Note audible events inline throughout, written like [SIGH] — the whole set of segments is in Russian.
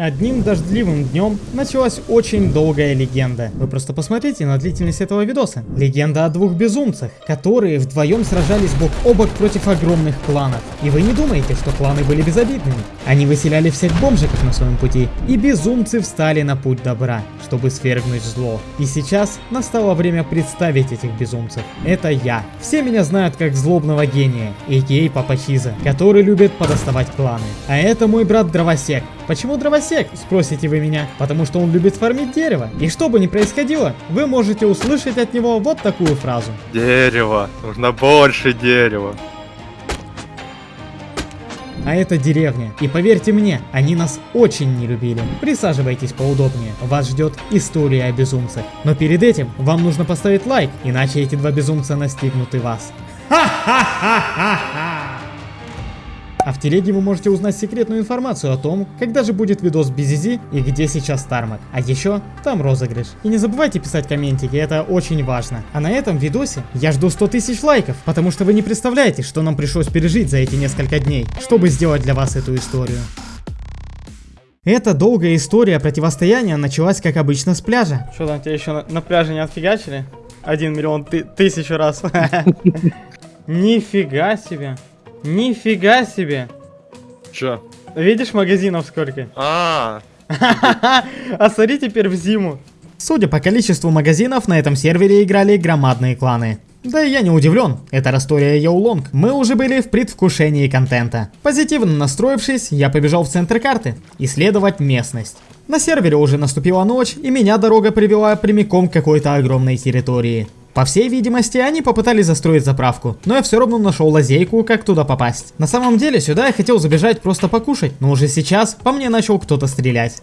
Одним дождливым днем началась очень долгая легенда. Вы просто посмотрите на длительность этого видоса. Легенда о двух безумцах, которые вдвоем сражались бок о бок против огромных кланов. И вы не думаете, что кланы были безобидными. Они выселяли всех бомжиков на своем пути, и безумцы встали на путь добра, чтобы свергнуть зло. И сейчас настало время представить этих безумцев. Это я. Все меня знают как злобного гения, а.к.а. Папа Чиза, который любит подоставать кланы. А это мой брат Дровосек. Почему Дровосек, спросите вы меня? Потому что он любит фармить дерево. И что бы ни происходило, вы можете услышать от него вот такую фразу. Дерево. Нужно больше дерева. А это деревня. И поверьте мне, они нас очень не любили. Присаживайтесь поудобнее. Вас ждет история о безумцах. Но перед этим вам нужно поставить лайк, иначе эти два безумца настигнут и вас. Ха-ха-ха-ха-ха! А в телеге вы можете узнать секретную информацию о том, когда же будет видос без Изи и где сейчас Тармак. А еще там розыгрыш. И не забывайте писать комментики, это очень важно. А на этом видосе я жду 100 тысяч лайков, потому что вы не представляете, что нам пришлось пережить за эти несколько дней, чтобы сделать для вас эту историю. Эта долгая история противостояния началась, как обычно, с пляжа. Что там, тебя еще на, на пляже не отфигачили? Один миллион ты, тысячу раз. [LAUGHS] Нифига себе. Нифига себе. Чё? Видишь магазинов сколько? А, [LAUGHS] А смотри теперь в зиму. Судя по количеству магазинов, на этом сервере играли громадные кланы. Да и я не удивлен, это Растория Йоулонг. Мы уже были в предвкушении контента. Позитивно настроившись, я побежал в центр карты, исследовать местность. На сервере уже наступила ночь, и меня дорога привела прямиком к какой-то огромной территории. По всей видимости, они попытались застроить заправку, но я все равно нашел лазейку, как туда попасть. На самом деле, сюда я хотел забежать просто покушать, но уже сейчас по мне начал кто-то стрелять.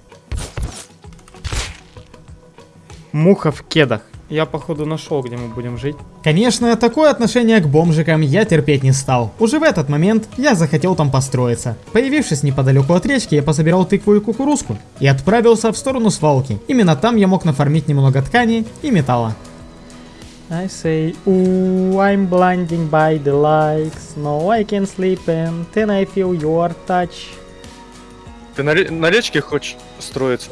Муха в кедах. Я походу нашел, где мы будем жить. Конечно, такое отношение к бомжикам я терпеть не стал. Уже в этот момент я захотел там построиться. Появившись неподалеку от речки, я пособирал тыкву и кукурузку и отправился в сторону свалки. Именно там я мог нафармить немного ткани и металла. I say, ooh, I'm blinding by the lights. No, I can sleep and then I feel your touch. ты на, на речке хочешь строиться?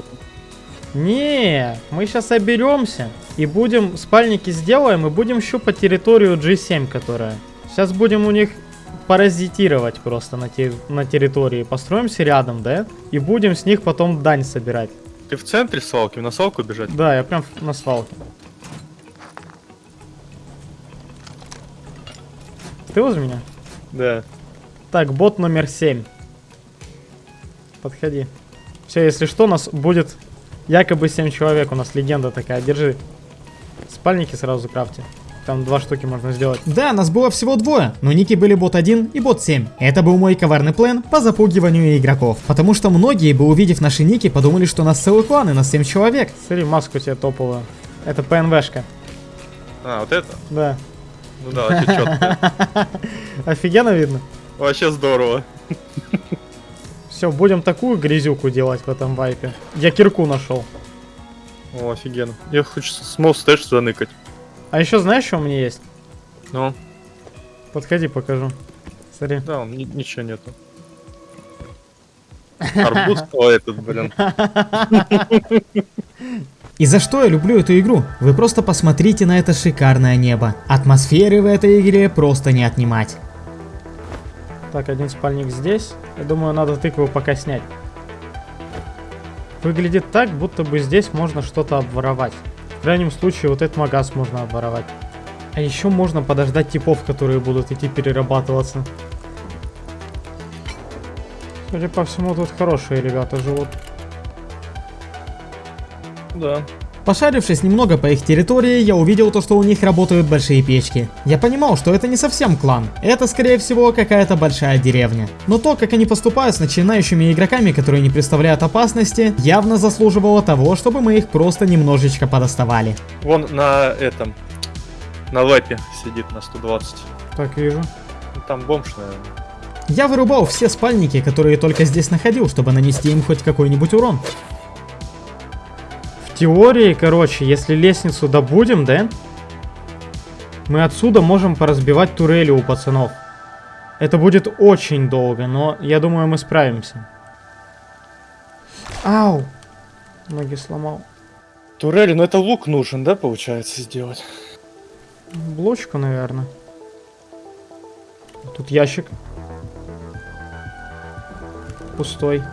Не, мы сейчас соберемся и будем спальники сделаем и будем щупать территорию G7, которая. Сейчас будем у них паразитировать просто на, те- на территории. Построимся рядом, да? И будем с них потом дань собирать. Ты в центре свалки, на свалку бежать? Да, я прям на свалке. Ты возле меня? Да. Так, бот номер 7. Подходи. Все, если что, у нас будет якобы 7 человек. У нас легенда такая. Держи. Спальники сразу крафти. Там два штуки можно сделать. Да, нас было всего двое, но ники были бот 1 и бот 7. Это был мой коварный план по запугиванию игроков. Потому что многие бы, увидев наши ники, подумали, что нас целый клан и нас 7 человек. Смотри, маску тебе топовую. Это ПНВшка. А, вот это? Да. Ну да, вообще четко. [LAUGHS] Офигенно видно. Вообще здорово. Все, будем такую грязюку делать в этом вайпе. Я кирку нашел. О, офигенно. Я хочу small stash заныкать. А еще знаешь, что у меня есть? Ну, Подходи, покажу. Смотри. да, он ни- ничего нету. Арбуз [LAUGHS] этот, блин. [LAUGHS] И за что я люблю эту игру? Вы просто посмотрите на это шикарное небо. Атмосферы в этой игре просто не отнимать. Так, один спальник здесь. Я думаю, надо тыкву пока снять. Выглядит так, будто бы здесь можно что-то обворовать. В крайнем случае, вот этот магаз можно обворовать. А еще можно подождать типов, которые будут идти перерабатываться. Судя по всему, тут хорошие ребята живут. Да. Пошарившись немного по их территории, я увидел то, что у них работают большие печки. Я понимал, что это не совсем клан, это скорее всего какая-то большая деревня. Но то, как они поступают с начинающими игроками, которые не представляют опасности, явно заслуживало того, чтобы мы их просто немножечко подоставали. Вон на этом, на лэпе сидит на 120. Так, вижу. Ну, Там бомж, наверное. Я вырубал все спальники, которые только здесь находил, чтобы нанести им хоть какой-нибудь урон. В теории, короче, если лестницу добудем, да? Мы отсюда можем поразбивать турели у пацанов. Это будет очень долго, но я думаю, мы справимся. Ау! Ноги сломал. Турели, ну это лук нужен, да, получается, сделать? Блочку, наверное. Тут ящик. Пустой.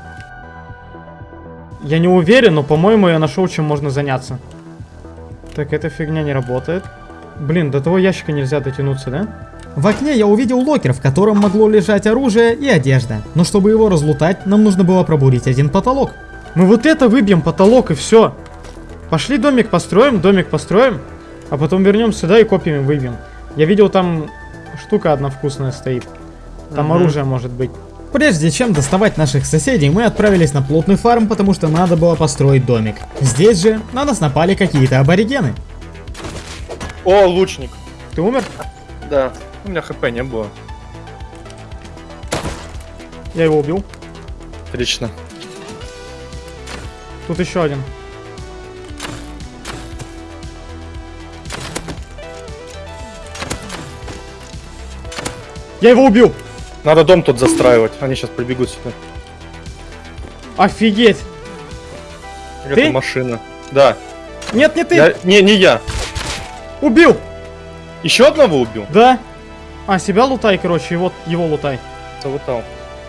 Я не уверен, но, по-моему, я нашел, чем можно заняться. Так, эта фигня не работает. Блин, до того ящика нельзя дотянуться, да? В окне я увидел локер, в котором могло лежать оружие и одежда. Но чтобы его разлутать, нам нужно было пробурить один потолок. Мы вот это выбьем, потолок, и все. Пошли домик построим, домик построим, а потом вернем сюда и копиями выбьем. Я видел, там штука одна вкусная стоит. Там Мгм. оружие может быть. Прежде чем доставать наших соседей, мы отправились на плотный фарм, потому что надо было построить домик. Здесь же на нас напали какие-то аборигены. О, лучник. Ты умер? Да. У меня хп не было. Я его убил. Отлично. Тут еще один. Я его убил! Надо дом тут застраивать. Они сейчас прибегут сюда. Офигеть! Это Ты? машина. Да. Нет, не ты! Я- Не, не я. Убил! Еще одного убил? Да? А, себя лутай, короче, и вот его лутай. Залутал.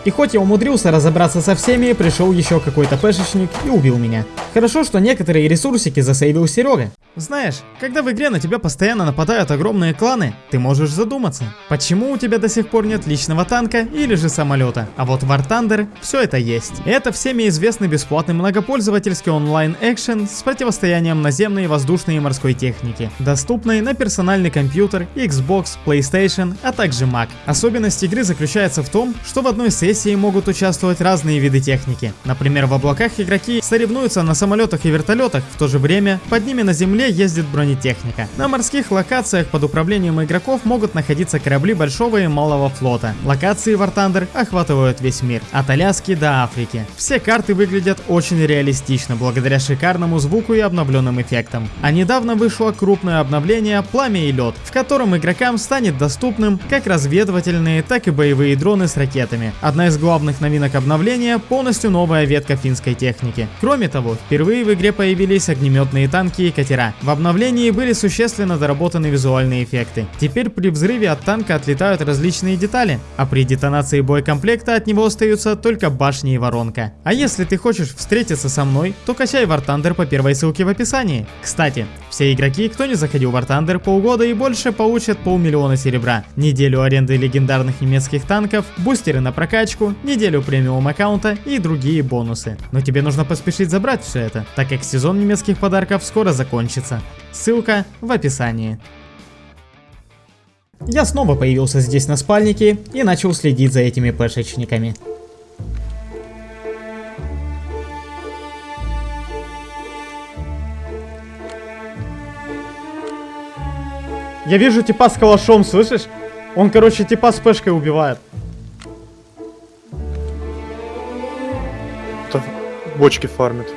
И хоть я умудрился разобраться со всеми, пришел еще какой-то пешечник и убил меня. Хорошо, что некоторые ресурсики засейвил Серега. Знаешь, когда в игре на тебя постоянно нападают огромные кланы, ты можешь задуматься, почему у тебя до сих пор нет личного танка или же самолета. А вот War Thunder все это есть. Это всеми известный бесплатный многопользовательский онлайн-экшен с противостоянием наземной, воздушной и морской техники, доступный на персональный компьютер, Xbox, PlayStation, а также Mac. Особенность игры заключается в том, что в одной сессии могут участвовать разные виды техники. Например, в облаках игроки соревнуются на самолетах и вертолетах, в то же время под ними на земле ездит бронетехника. На морских локациях под управлением игроков могут находиться корабли большого и малого флота. Локации War Thunder охватывают весь мир, от Аляски до Африки. Все карты выглядят очень реалистично благодаря шикарному звуку и обновленным эффектам. А недавно вышло крупное обновление «Пламя и лед», в котором игрокам станет доступным как разведывательные, так и боевые дроны с ракетами. Одна из главных новинок обновления – полностью новая ветка финской техники. Кроме того, впервые в игре появились огнеметные танки и катера. В обновлении были существенно доработаны визуальные эффекты. Теперь при взрыве от танка отлетают различные детали, а при детонации боекомплекта от него остаются только башни и воронка. А если ты хочешь встретиться со мной, то качай War Thunder по первой ссылке в описании. Кстати, все игроки, кто не заходил в War Thunder полгода и больше, получат полмиллиона серебра, неделю аренды легендарных немецких танков, бустеры на прокачку, неделю премиум аккаунта и другие бонусы. Но тебе нужно поспешить забрать все это, так как сезон немецких подарков скоро закончится. Ссылка в описании. Я снова появился здесь на спальнике и начал следить за этими пешечниками. Я вижу типа с калашом, слышишь? Он, короче, типа с пешкой убивает. Это бочки фармит.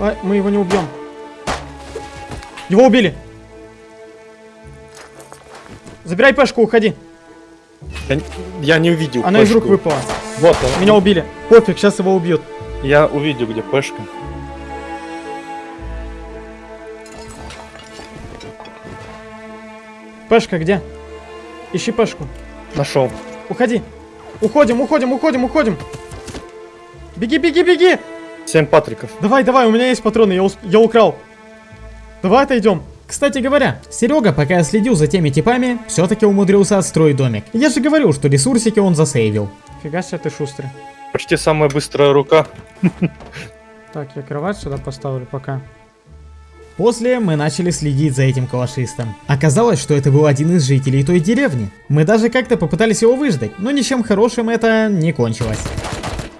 А, мы его не убьем. Его убили. Забирай пешку, уходи. Я, я не увидел Она из рук пешку. выпала. Вот он. Меня убили. Пофиг, сейчас его убьют. Я увидел, где пешка. Пешка где? Ищи пешку. Нашел. Уходи. Уходим, уходим, уходим, уходим. Беги, беги, беги. Семь патриков. Давай, давай, у меня есть патроны, я, усп- я украл. Давай отойдем. Кстати говоря, Серега, пока я следил за теми типами, все-таки умудрился отстроить домик. Я же говорил, что ресурсики он засейвил. Фига себе ты шустрый. Почти самая быстрая рука. Так, я кровать сюда поставлю пока. После мы начали следить за этим калашистом. Оказалось, что это был один из жителей той деревни. Мы даже как-то попытались его выждать, но ничем хорошим это не кончилось.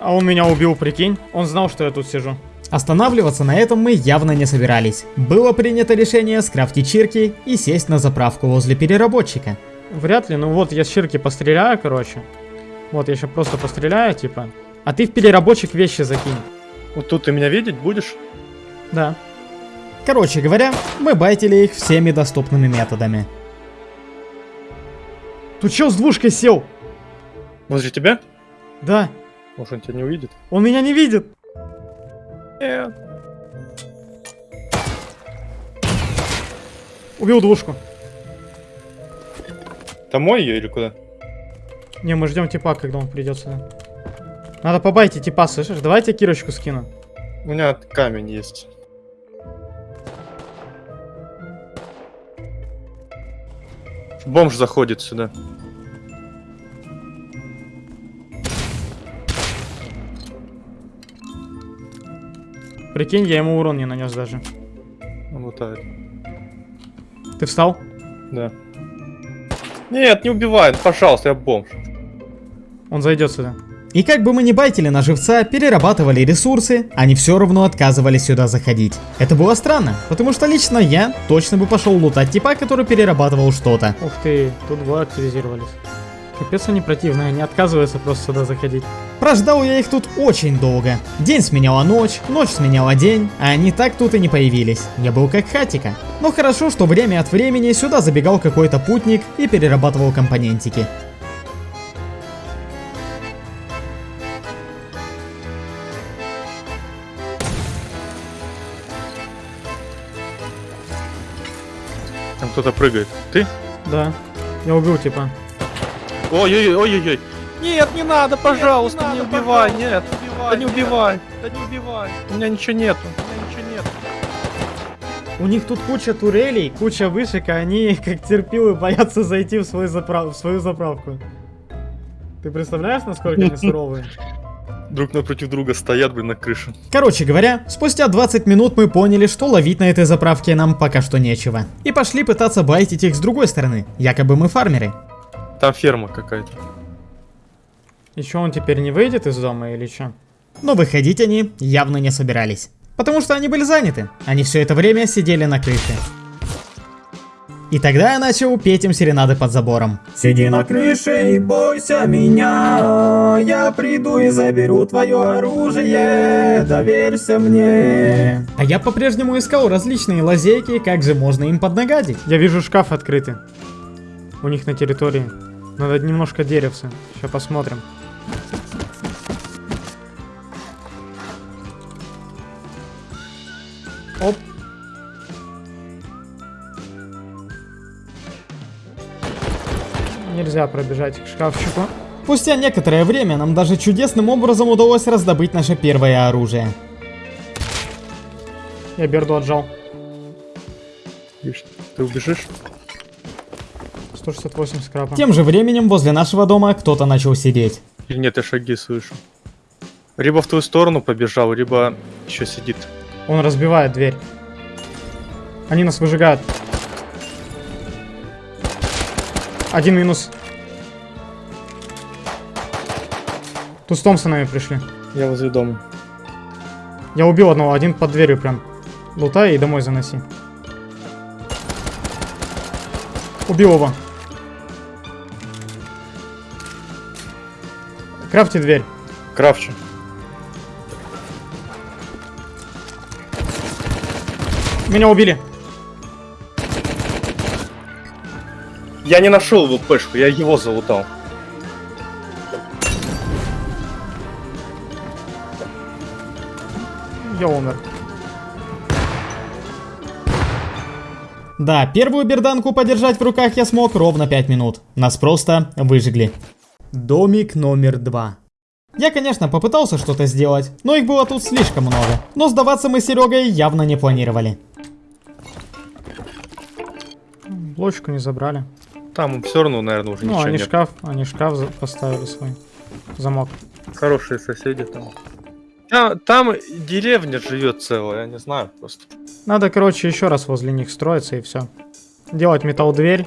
А он меня убил, прикинь. Он знал, что я тут сижу. Останавливаться на этом мы явно не собирались. Было принято решение скрафтить чирки и сесть на заправку возле переработчика. Вряд ли, ну вот я с Ширки постреляю, короче. Вот я сейчас просто постреляю, типа. А ты в переработчик вещи закинь. Вот тут ты меня видеть будешь? Да. Короче говоря, мы байтили их всеми доступными методами. Тут чел с двушкой сел. Возле тебя? Да. Может, он тебя не увидит? Он меня не видит. Нет. Убил двушку. Домой ее или куда? Не, мы ждем типа, когда он придет сюда. Надо побайте типа, слышишь? Давайте кирочку скину. У меня камень есть. Бомж заходит сюда. Прикинь, я ему урон не нанес даже. Он лутает. Ты встал? Да. Нет, не убивай, ну, пожалуйста, я бомж. Он зайдет сюда. И как бы мы ни байтили на живца, перерабатывали ресурсы, они все равно отказывались сюда заходить. Это было странно, потому что лично я точно бы пошел лутать типа, который перерабатывал что-то. Ух ты, тут два активизировались. Капец они противные, они отказываются просто сюда заходить. Прождал я их тут очень долго. День сменяла ночь, ночь сменяла день, а они так тут и не появились. Я был как хатика. Но хорошо, что время от времени сюда забегал какой-то путник и перерабатывал компонентики. Кто-то прыгает. Ты? Да. Я убил типа. Ой-ой-ой-ой-ой. Нет, не надо, пожалуйста, не убивай, нет. Да не убивай. Да не убивай. У меня ничего нету. У меня ничего нету. У них тут куча турелей, куча вышек, а они [LAUGHS] как терпилы боятся зайти в, свой заправ... в свою заправку. Ты представляешь, насколько они [LAUGHS] суровые? Друг напротив друга стоят, блин, на крыше. Короче говоря, спустя 20 минут мы поняли, что ловить на этой заправке нам пока что нечего. И пошли пытаться байтить их с другой стороны, якобы мы фармеры. Там ферма какая-то. И чё, он теперь не выйдет из дома или чё? Но выходить они явно не собирались. Потому что они были заняты. Они все это время сидели на крыше. И тогда я начал петь им серенады под забором. Сиди на крыше и бойся меня Я приду и заберу твое оружие Доверься мне А я по-прежнему искал различные лазейки, как же можно им поднагадить. Я вижу шкаф открытый. У них на территории. Надо немножко деревца. Сейчас посмотрим. Оп. Нельзя пробежать к шкафчику. Спустя некоторое время нам даже чудесным образом удалось раздобыть наше первое оружие. Я берду отжал. Ты убежишь? 168 скрапа. Тем же временем возле нашего дома кто-то начал сидеть. Или нет, я шаги слышу. Либо в твою сторону побежал, либо еще сидит. Он разбивает дверь. Они нас выжигают. Один минус. Тут с Томпсонами пришли. Я возле дома. Я убил одного, один под дверью прям. Лутай и домой заноси. Убил его. Крафти дверь. Кравчу. Меня убили. Я не нашел его пешку, я его залутал. Я умер. Да, первую берданку подержать в руках я смог ровно 5 минут. Нас просто выжгли. Домик номер два. Я, конечно, попытался что-то сделать, но их было тут слишком много. Но сдаваться мы с Серегой явно не планировали. Блочку не забрали. Там все равно, наверное, уже Ну, ничего они нет. шкаф, они шкаф поставили свой. Замок. Хорошие соседи там. А, там деревня живет целая, я не знаю просто. Надо, короче, еще раз возле них строиться и все. Делать металл дверь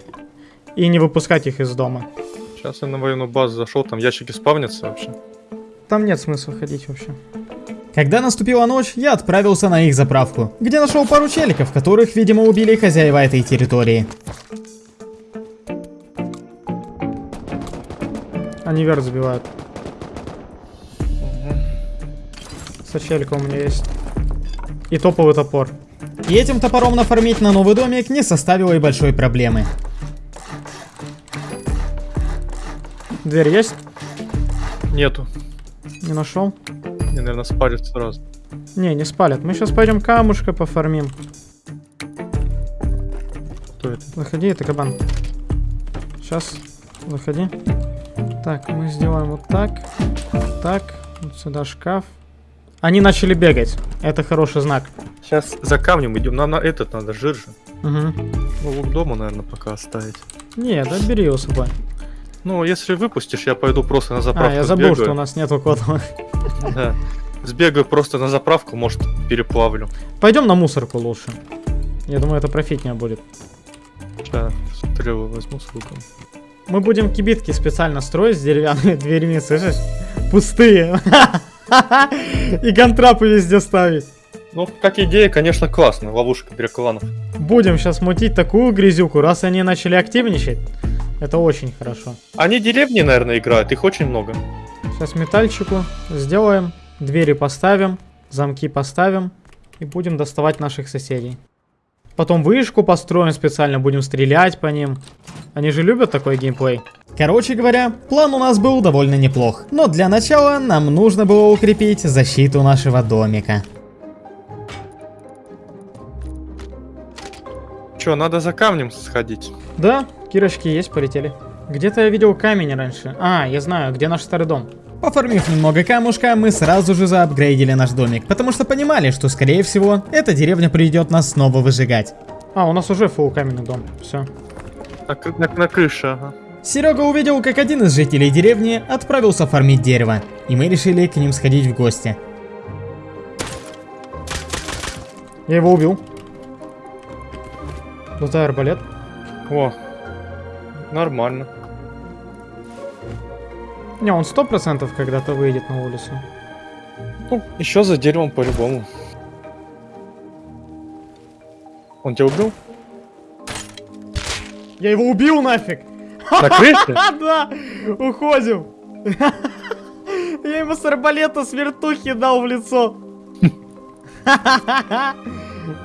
и не выпускать их из дома. Сейчас я на военную базу зашел, там ящики спавнятся вообще. Там нет смысла ходить вообще. Когда наступила ночь, я отправился на их заправку, где нашел пару челиков, которых, видимо, убили хозяева этой территории. Они вверх забивают. Сочелька у меня есть. И топовый топор. И этим топором нафармить на новый домик не составило и большой проблемы. Дверь есть? Нету. Не нашел? Мне, наверное, спалят сразу. Не, не спалят. Мы сейчас пойдем камушка пофармим. Кто это? Заходи, это кабан. Сейчас, заходи. Так, мы сделаем вот так. Так, вот сюда шкаф. Они начали бегать. Это хороший знак. Сейчас за камнем идем. Нам на этот надо, жир же. Угу. Ну, лук дома, наверное, пока оставить. Не, да бери его с собой. Ну, если выпустишь, я пойду просто на заправку А, я забыл, сбегаю. что у нас нету кода. Да. Сбегаю просто на заправку, может, переплавлю. Пойдем на мусорку лучше. Я думаю, это профитнее будет. Сейчас стрелы возьму с луком. Мы будем кибитки специально строить с деревянными дверьми, слышишь? Пустые. [LAUGHS] И контрапы везде ставить. Ну, как идея, конечно, классно. Ловушка для кланов. Будем сейчас мутить такую грязюку, раз они начали активничать. Это очень хорошо. Они деревни, наверное, играют. Их очень много. Сейчас метальчику сделаем, двери поставим, замки поставим и будем доставать наших соседей. Потом вышку построим специально, будем стрелять по ним. Они же любят такой геймплей. Короче говоря, план у нас был довольно неплох. Но для начала нам нужно было укрепить защиту нашего домика. Че, надо за камнем сходить. Да, кирочки есть, полетели. Где-то я видел камень раньше. А, я знаю, где наш старый дом. Пофармив немного камушка, мы сразу же заапгрейдили наш домик, потому что понимали, что скорее всего, эта деревня придет нас снова выжигать. А, у нас уже фул каменный дом. Все. На, на- на крыше, ага. Серега увидел, как один из жителей деревни отправился фармить дерево, и мы решили к ним сходить в гости. Я его убил. Лутай арбалет. О, нормально. Не, он сто процентов когда-то выйдет на улицу. Ну, еще за деревом по-любому. Он тебя убил? Я его убил нафиг! На крыше? [LAUGHS] Да! Уходим! [LAUGHS] Я ему с арбалета с вертухи дал в лицо. [LAUGHS]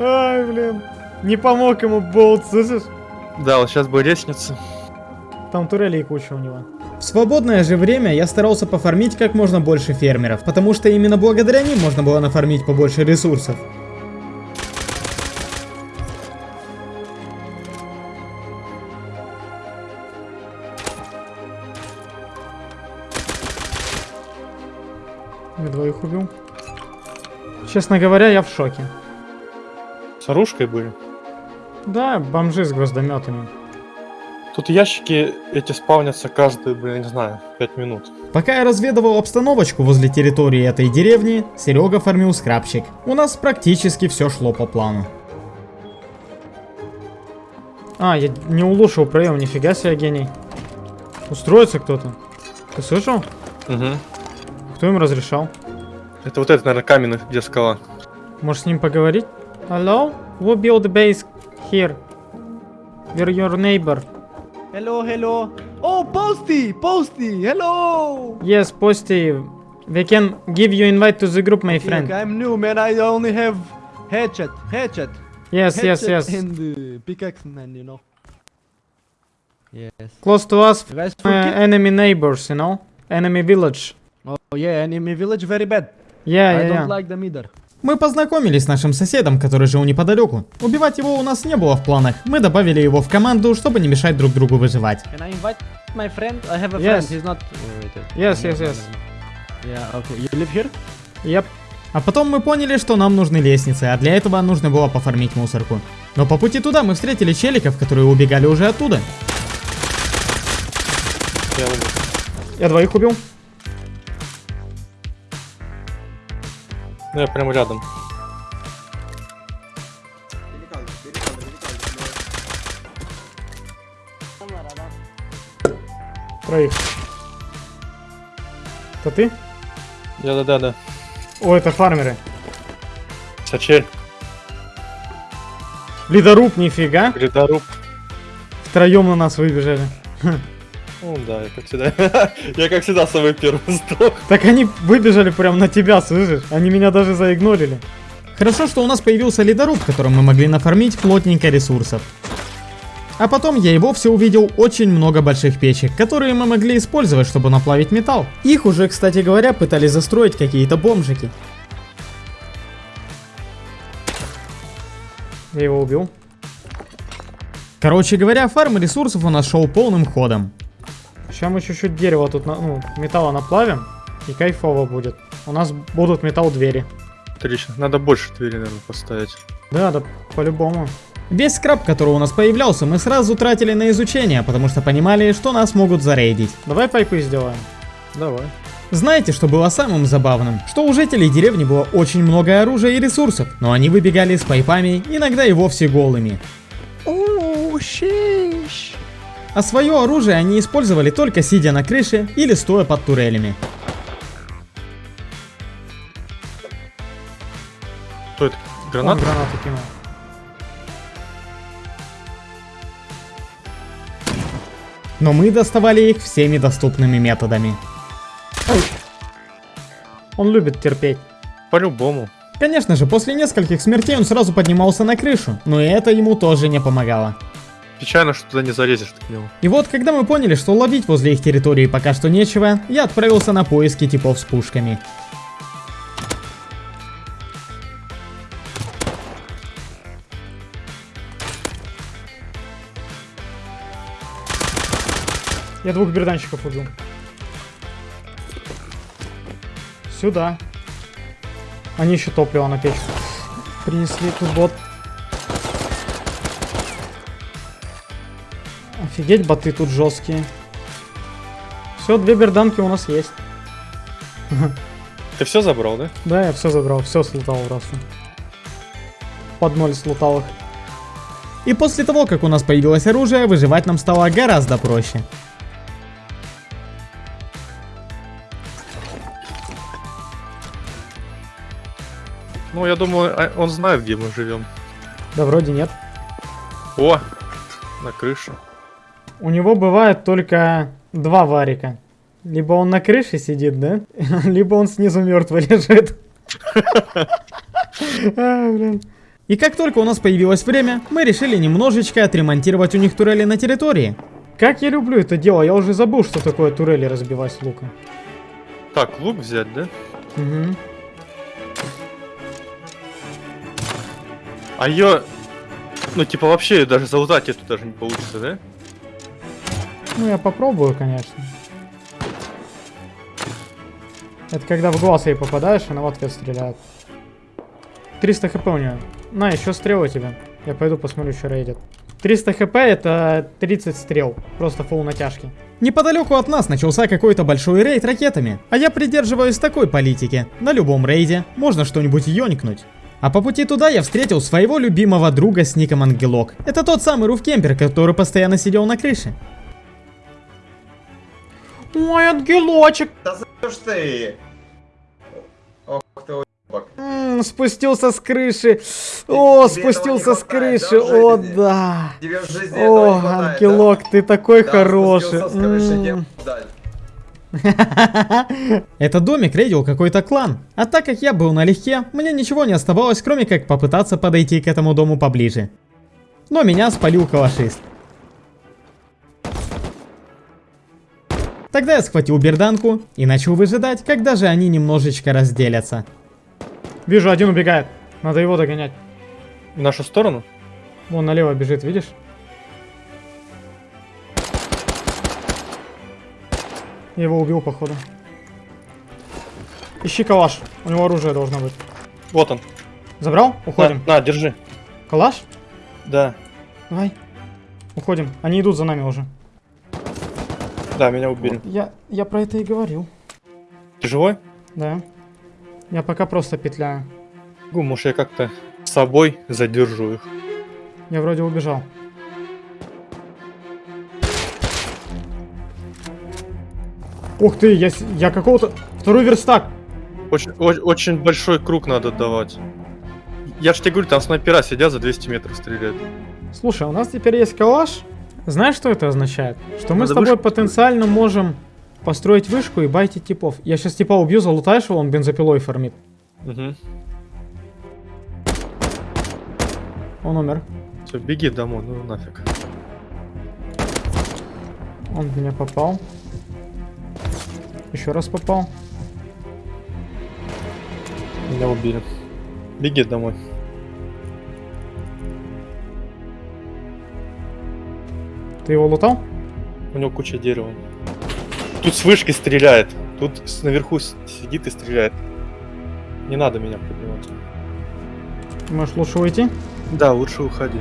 Ай, блин. Не помог ему болт, слышишь? Да, вот сейчас бы лестница. Там турелей куча у него. В свободное же время я старался пофармить как можно больше фермеров, потому что именно благодаря ним можно было нафармить побольше ресурсов. Я двоих убил. Честно говоря, я в шоке. С оружкой были. Да, бомжи с гвоздометами. Тут ящики эти спавнятся каждые, блин, не знаю, 5 минут. Пока я разведывал обстановочку возле территории этой деревни, Серега фармил скрабчик. У нас практически все шло по плану. А, я не улучшил проем, нифига себе гений. Устроится кто-то. Ты слышал? Угу. Кто им разрешал? Это вот это, наверное, каменный, где скала. Может с ним поговорить? Hello? Who built the base here? We're your neighbor. Hello, hello. Oh, Posty, Posty, hello. Yes, Posty. We can give you invite to the group, my friend. I'm new, man. I only have hatchet, hatchet, Yes, yes, hatchet yes. and uh, pickaxe, man. You know. Yes. Close to us, uh, enemy neighbors, you know? Enemy village. oh yeah, enemy village very bad. Yeah, I yeah, don't yeah. like them either. Мы познакомились с нашим соседом, который жил неподалеку. Убивать его у нас не было в планах. Мы добавили его в команду, чтобы не мешать друг другу выживать. Can I invite my friend? I have a Yes. friend. He's not. wait, wait. Yes, yes. Yeah. Okay. You live here? Yep. А потом мы поняли, что нам нужны лестницы, а для этого нужно было пофармить мусорку. Но по пути туда мы встретили челиков, которые убегали уже оттуда. Я двоих убил. Ну, я прямо рядом. Троих. Это ты? Да-да-да-да. О, это фармеры. Сачель, Ледоруб, нифига. гридоруб. Втроем на нас выбежали. [LAUGHS] Ну да, я как всегда. [LAUGHS] я как всегда самый первый сдох. Так они выбежали прям на тебя, слышишь? Они меня даже заигнорили. Хорошо, что у нас появился ледоруб, которым мы могли нафармить плотненько ресурсов. А потом я и вовсе увидел очень много больших печек, которые мы могли использовать, чтобы наплавить металл. Их уже, кстати говоря, пытались застроить какие-то бомжики. Я его убил. Короче говоря, фарм ресурсов у нас шел полным ходом. Сейчас мы чуть-чуть дерева тут, на- ну, металла наплавим. И кайфово будет. У нас будут металл двери. Отлично. Надо больше двери, наверное, поставить. Да, да, по-любому. Весь scrap, который у нас появлялся, мы сразу тратили на изучение, потому что понимали, что нас могут зарейдить. Давай пайпы сделаем. Давай. Знаете, что было самым забавным? Что у жителей деревни было очень много оружия и ресурсов, но они выбегали с пайпами, иногда и вовсе голыми. А свое оружие они использовали только сидя на крыше или стоя под турелями. Что это? Гранат? гранату кинул. Но мы доставали их всеми доступными методами. Он любит терпеть. По-любому. Конечно же, после нескольких смертей он сразу поднимался на крышу, но и это ему тоже не помогало. Печально, что туда не залезешь ты к. И вот, когда мы поняли, что ловить возле их территории пока что нечего, я отправился на поиски типов с пушками. Я двух берданщиков убил. Сюда. Они еще топливо на печку. Принесли тут бот. Офигеть, боты тут жесткие. Все, две берданки у нас есть. Ты все забрал, да? Да, я все забрал, все слутал просто. Под ноль слутал их. И после того, как у нас появилось оружие, выживать нам стало гораздо проще. Ну, я думаю, а- он знает, где мы живем. Да вроде нет. О! На крыше. У него бывает только два варика. Либо он на крыше сидит, да? [LAUGHS] Либо он снизу мертвый лежит. [LAUGHS] А, блин. И как только у нас появилось время, мы решили немножечко отремонтировать у них турели на территории. Как я люблю это дело, я уже забыл, что такое турели разбивать с луком. Так, лук взять, да? Мгм. А ее... Ну, типа, вообще даже залутать эту даже не получится, да? Ну, я попробую, конечно. Это когда в глаз ей попадаешь, она в ответ стреляет. 300 хп у нее. На, еще стрелы тебе. Я пойду посмотрю, что рейдит. 300 хп это 30 стрел. Просто фул натяжки. Неподалеку от нас начался какой-то большой рейд ракетами, а я придерживаюсь такой политики. На любом рейде можно что-нибудь ёнькнуть. А по пути туда я встретил своего любимого друга с ником Ангелок. Это тот самый руфкемпер, который постоянно сидел на крыше. Ой, ангелочек! Да за ж ты? Ох ты уебок. М, спустился с крыши. О, тебе спустился с крыши. да, О, да. Тебе в жизни О, хватает, ангелок, ты такой да? хороший. Да, с крыши. [LAUGHS] Этот домик рейдил какой-то клан. А так как я был налегке, мне ничего не оставалось, кроме как попытаться подойти к этому дому поближе. Но меня спалил калашист. Тогда я схватил берданку и начал выжидать, когда же они немножечко разделятся. Вижу, один убегает. Надо его догонять. В нашу сторону? Вон налево бежит, видишь? Я его убил, походу. Ищи калаш. У него оружие должно быть. Вот он. Забрал? Уходим. На, на, держи. Калаш? Да. Давай. Уходим. Они идут за нами уже. Да, меня убили. Я, я про это и говорил. Ты живой? Да. Я пока просто петляю. Гу, может я как-то с собой задержу их. Я вроде убежал. Ух ты, я, я какого-то... Второй верстак. Очень, о- очень большой круг надо давать. Я ж тебе говорю, там снайпера сидят за 200 метров стреляют. Слушай, у нас теперь есть калаш. Знаешь, что это означает? Что мы Надо с тобой вышку потенциально можем построить вышку и байтить типов. Я сейчас типа убью, залутаешь его, он бензопилой фармит. Угу. Он умер. Все, беги домой, ну нафиг. Он в меня попал. Еще раз попал. Меня убили. Беги домой. Ты его лутал? У него куча дерева. Тут с вышки стреляет. Тут наверху сидит и стреляет. Не надо меня поднимать. Можешь лучше уйти? Да, лучше уходи.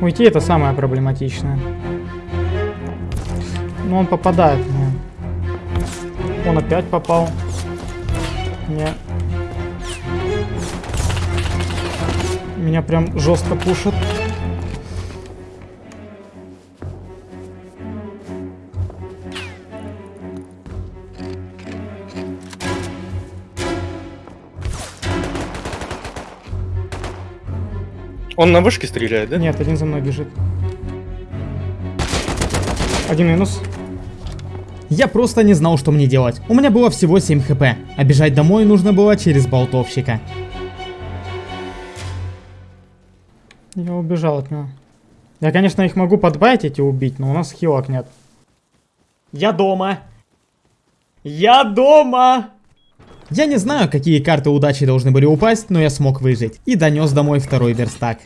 Уйти это самое проблематичное. Но он попадает мне. Он опять попал. Не. Меня прям жестко пушат. Он на вышке стреляет, да? Нет, один за мной бежит. Один минус. Я просто не знал, что мне делать. У меня было всего 7 хп, а бежать домой нужно было через болтовщика. Я убежал от него. Я, конечно, их могу подбайтить и убить, но у нас хилок нет. Я дома. Я дома. Я не знаю, какие карты удачи должны были упасть, но я смог выжить. И донес домой второй верстак.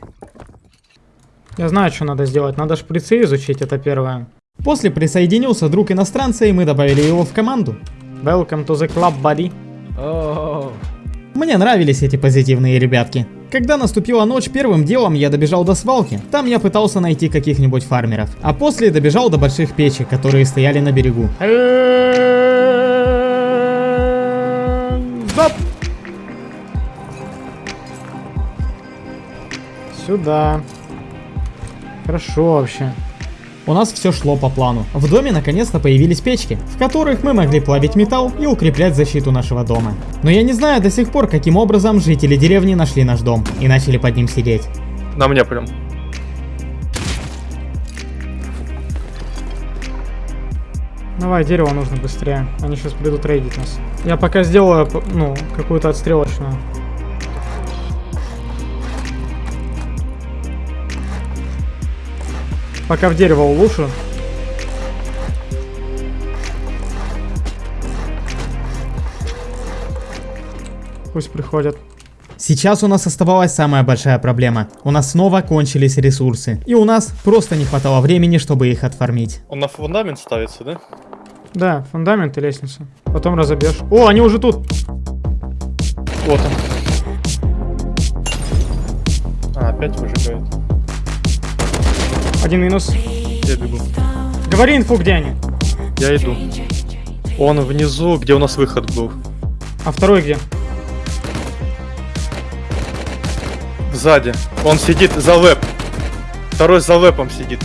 Я знаю, что надо сделать. Надо шприцы изучить, это первое. После присоединился друг иностранца, и мы добавили его в команду. Welcome to the club, buddy. Мне нравились эти позитивные ребятки. Когда наступила ночь, первым делом я добежал до свалки. Там я пытался найти каких-нибудь фармеров. А после добежал до больших печек, которые стояли на берегу. Стоп! Сюда. Хорошо вообще. У нас все шло по плану. В доме наконец-то появились печки, в которых мы могли плавить металл и укреплять защиту нашего дома. Но я не знаю до сих пор, каким образом жители деревни нашли наш дом и начали под ним сидеть. На мне прям. Давай, дерево нужно быстрее. Они сейчас придут рейдить нас. Я пока сделаю, ну, какую-то отстрелочную. Пока в дерево улучшу. Пусть приходят. Сейчас у нас оставалась самая большая проблема. У нас снова кончились ресурсы. И у нас просто не хватало времени, чтобы их отформить. Он на фундамент ставится, да? Да, фундамент и лестница. Потом разобьешь. О, они уже тут! Вот он. А, опять выжигает. Один минус. Я бегу. Говори инфу, где они. Я иду. Он внизу, где у нас выход был. А второй где? Сзади. Он сидит за веб. Второй за вебом сидит.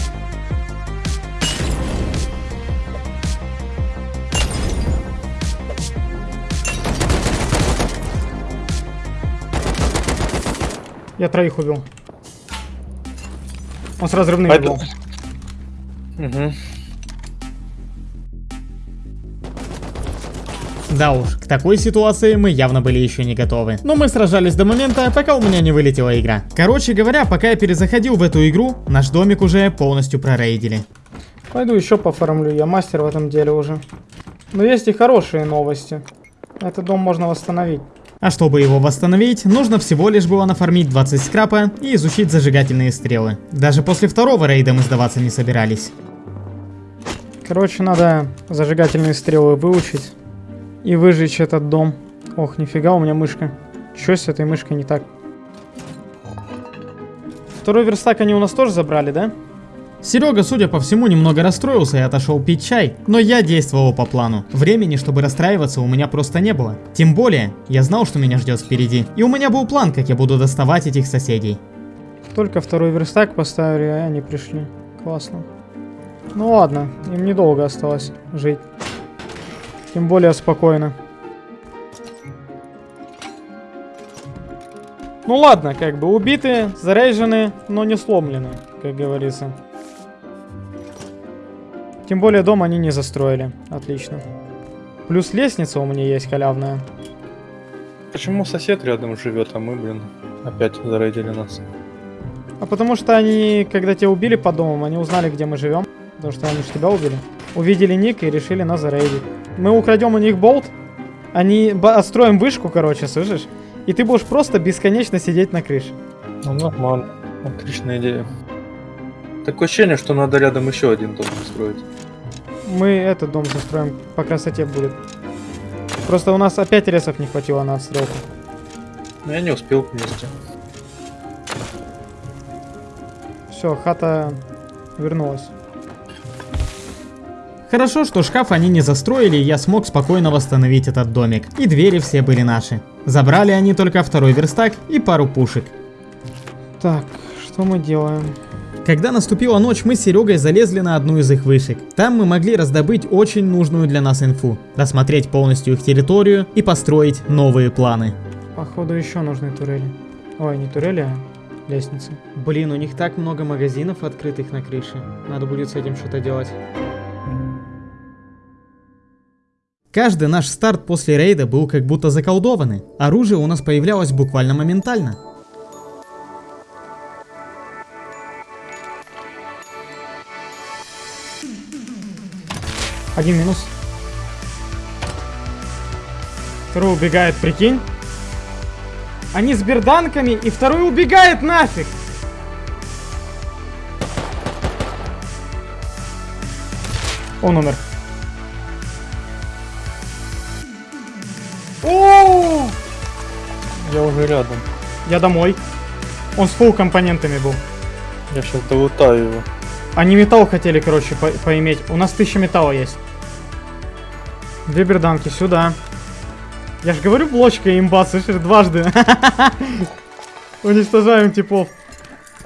Я троих убил. Он с разрывным А это- был. Угу. Да уж, к такой ситуации мы явно были еще не готовы. Но мы сражались до момента, пока у меня не вылетела игра. Короче говоря, пока я перезаходил в эту игру, наш домик уже полностью прорейдили. Пойду еще пофармлю, я мастер в этом деле уже. Но есть и хорошие новости. Этот дом можно восстановить. А чтобы его восстановить, нужно всего лишь было нафармить 20 скрапа и изучить зажигательные стрелы. Даже после второго рейда мы сдаваться не собирались. Короче, надо зажигательные стрелы выучить и выжечь этот дом. Ох, нифига у меня мышка. Чё с этой мышкой не так? Второй верстак они у нас тоже забрали, да? Серега, судя по всему, немного расстроился и отошел пить чай, но я действовал по плану. Времени, чтобы расстраиваться, у меня просто не было. Тем более, я знал, что меня ждет впереди, и у меня был план, как я буду доставать этих соседей. Только второй верстак поставили, а они пришли. Классно. Ну ладно, им недолго осталось жить. Тем более спокойно. Ну ладно, как бы убиты, заряжены, но не сломлены, как говорится. Тем более дом они не застроили. Отлично. Плюс лестница у меня есть халявная. Почему сосед рядом живет, а мы, блин, опять зарейдили нас? А потому что они, когда тебя убили по домам, они узнали, где мы живем. Потому что они же тебя убили. Увидели ник и решили нас зарейдить. Мы украдем у них болт, Они отстроим вышку, короче, слышишь? И ты будешь просто бесконечно сидеть на крыше. Ну, нормально. Отличная идея. Такое ощущение, что надо рядом еще один дом построить. Мы этот дом застроим, по красоте будет. Просто у нас опять ресов не хватило на отстрелку. Но я не успел вместе. Все, хата вернулась. Хорошо, что шкаф они не застроили, и я смог спокойно восстановить этот домик. И двери все были наши. Забрали они только второй верстак и пару пушек. Так, что мы делаем? Когда наступила ночь, мы с Серегой залезли на одну из их вышек. Там мы могли раздобыть очень нужную для нас инфу, рассмотреть полностью их территорию и построить новые планы. Походу еще нужны турели. Ой, не турели, а лестницы. Блин, у них так много магазинов открытых на крыше. Надо будет с этим что-то делать. Каждый наш старт после рейда был как будто заколдованный. Оружие у нас появлялось буквально моментально. Один минус. Второй убегает, прикинь. Они с берданками, и второй убегает нафиг. Он умер. О! Я уже рядом. Я домой. Он с фул компонентами был. Я сейчас долутаю его. Они металл хотели, короче, по- поиметь. У нас тысяча металла есть. Две берданки сюда. Я ж говорю, блочка имба, слышишь, дважды. [LAUGHS] Уничтожаем типов.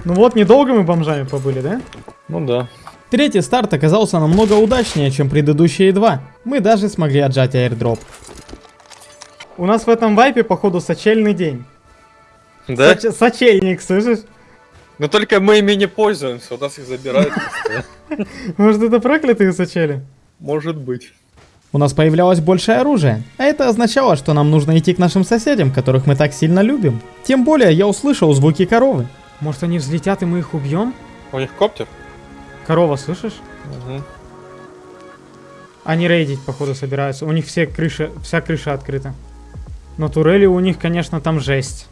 Ну вот, недолго мы бомжами побыли, да? Ну да. Третий старт оказался намного удачнее, чем предыдущие два. Мы даже смогли отжать аирдроп. У нас в этом вайпе, походу, сочельный день. Да? Соч- сочельник, слышишь? Но только мы ими не пользуемся, у нас их забирают. Может, это проклятые сочели? Может быть. У нас появлялось больше оружия, а это означало, что нам нужно идти к нашим соседям, которых мы так сильно любим. Тем более я услышал звуки коровы. Может, они взлетят, и мы их убьем? У них коптер? Корова, слышишь? Угу. Они рейдить, походу, собираются. У них все крыши, вся крыша открыта. Но турели у них, конечно, там жесть.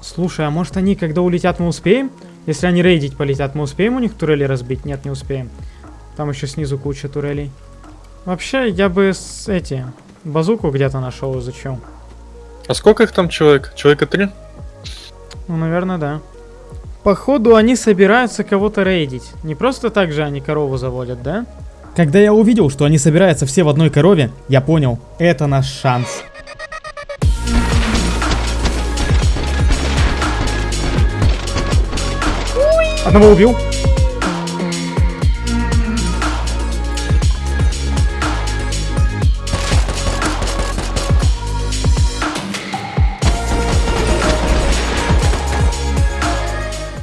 Слушай, а может они, когда улетят, мы успеем? Если они рейдить полетят, мы успеем у них турели разбить? Нет, не успеем. Там еще снизу куча турелей. Вообще, я бы с эти... Базуку где-то нашел, изучил. А сколько их там человек? Человека три? Ну, наверное, да. Походу, они собираются кого-то рейдить. Не просто так же они корову заводят, да? Когда я увидел, что они собираются все в одной корове, я понял, это наш шанс. Одного убил.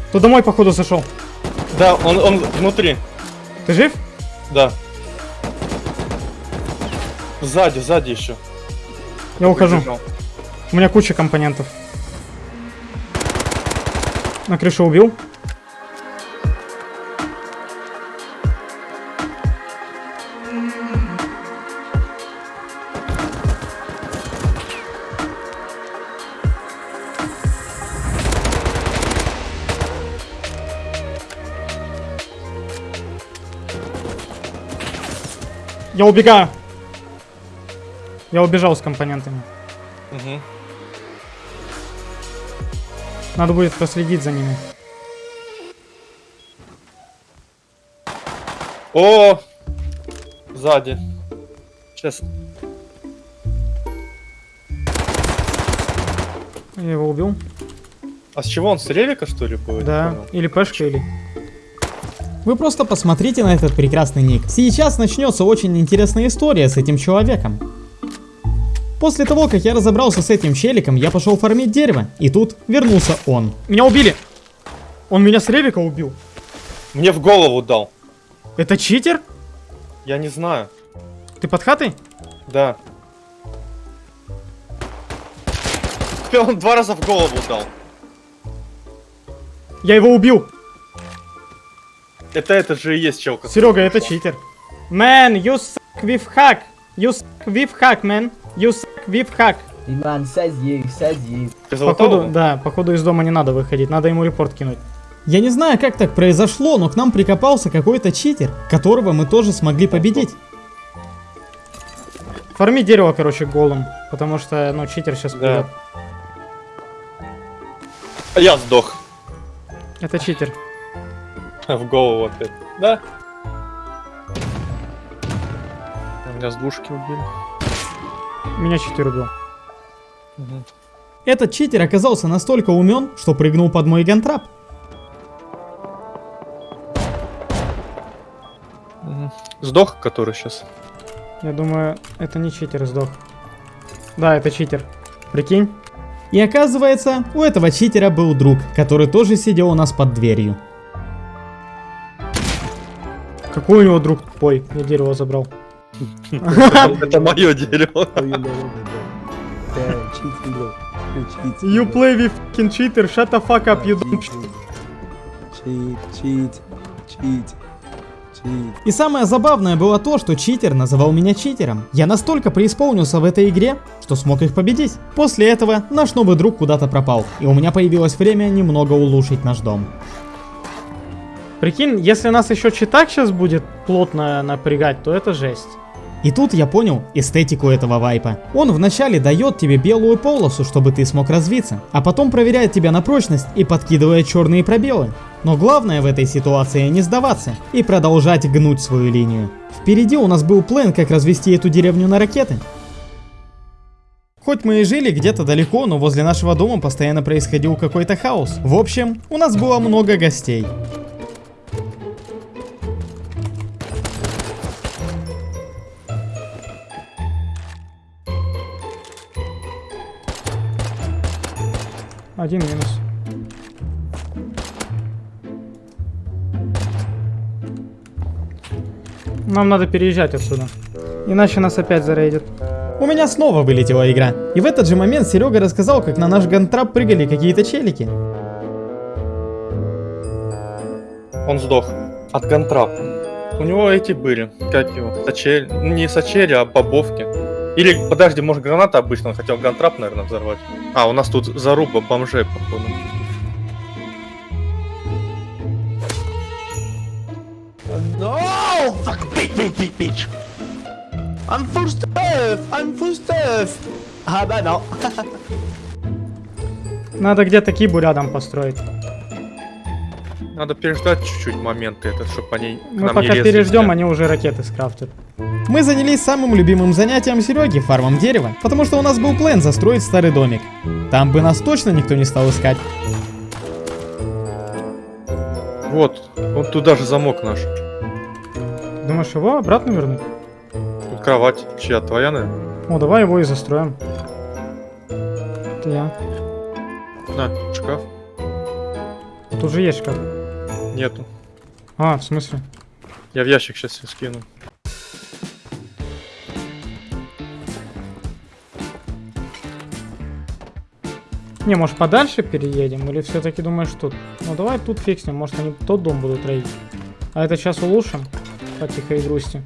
Кто домой, походу, зашел. Да, он, он внутри. Ты жив? Да. Сзади, сзади еще. Я ухожу. У меня куча компонентов. На крышу убил. Я убегаю. Я убежал с компонентами. Угу. Надо будет проследить за ними. О! Сзади. Сейчас. Я его убил. А с чего он? С ревика, что ли, будет? Да. Или пешка, или... Вы просто посмотрите на этот прекрасный ник. Сейчас начнется очень интересная история с этим человеком. После того, как я разобрался с этим челиком, я пошел фармить дерево, и тут вернулся он. Меня убили! Он меня с ревика убил. Мне в голову дал. Это читер? Я не знаю. Ты под хатой? Да. Он два раза в голову дал. Я его убил. Это это же и есть челка. Серега, это читер. Man, you suck with hack. You suck with hack, man. You suck with hack. Иван, сади, сади. Походу, да, походу из дома не надо выходить, надо ему репорт кинуть. Я не знаю, как так произошло, но к нам прикопался какой-то читер, которого мы тоже смогли победить. Форми дерево, короче, голым, потому что, ну, читер сейчас Да. Я сдох. Это читер. [LAUGHS] В голову опять. Да. Меня с двушки убили. Меня читер убил. Этот читер оказался настолько умен, что прыгнул под мой гантрап. Сдох, который сейчас. Я думаю, это не читер сдох. Да, это читер. Прикинь? И оказывается, у этого читера был друг, который тоже сидел у нас под дверью. Какой у него друг тупой? Я дерево забрал. Это мое дерево. You play with fucking cheater, shut the fuck up, you don't... Cheat, cheat, cheat, cheat. И самое забавное было то, что читер называл меня читером. Я настолько преисполнился в этой игре, что смог их победить. После этого наш новый друг куда-то пропал, и у меня появилось время немного улучшить наш дом. Прикинь, если нас еще читак сейчас будет плотно напрягать, то это жесть. И тут я понял эстетику этого вайпа. Он вначале дает тебе белую полосу, чтобы ты смог развиться, а потом проверяет тебя на прочность и подкидывает черные пробелы. Но главное в этой ситуации не сдаваться и продолжать гнуть свою линию. Впереди у нас был план, как развести эту деревню на ракеты. Хоть мы и жили где-то далеко, но возле нашего дома постоянно происходил какой-то хаос. В общем, у нас было много гостей. Один минус. Нам надо переезжать отсюда. Иначе нас опять зарейдят. У меня снова вылетела игра. И в этот же момент Серега рассказал, как на наш гантрап прыгали какие-то челики. Он сдох. От гантрапа. У него эти были. Как его? Сачель. Не сачели, а бобовки. Или, подожди, может граната обычно, он хотел гантрап, наверное, взорвать. А, у нас тут заруба бомжей, походу. No! Fuck, bitch, bitch, bitch, bitch. I'm full stuff. I'm full stuff. Ah, bah non. Надо где-то кибу рядом построить. Надо переждать чуть-чуть моменты, это, чтобы они к Мы пока лезли переждем, они уже ракеты скрафтят. Мы занялись самым любимым занятием Сереги, фармом дерева, потому что у нас был план застроить старый домик. Там бы нас точно никто не стал искать. Вот, вот тут даже замок наш. Думаешь, его обратно вернуть? Тут кровать. Чья, твоя, наверное? О, давай его и застроим. Это я. На, шкаф. Тут же есть шкаф. Нету. А, в смысле? Я в ящик сейчас скину. Не, может подальше переедем? Или все-таки думаешь тут? Ну давай тут фикснем, может они тот дом будут рейдить. А это сейчас улучшим. По тихой грусти.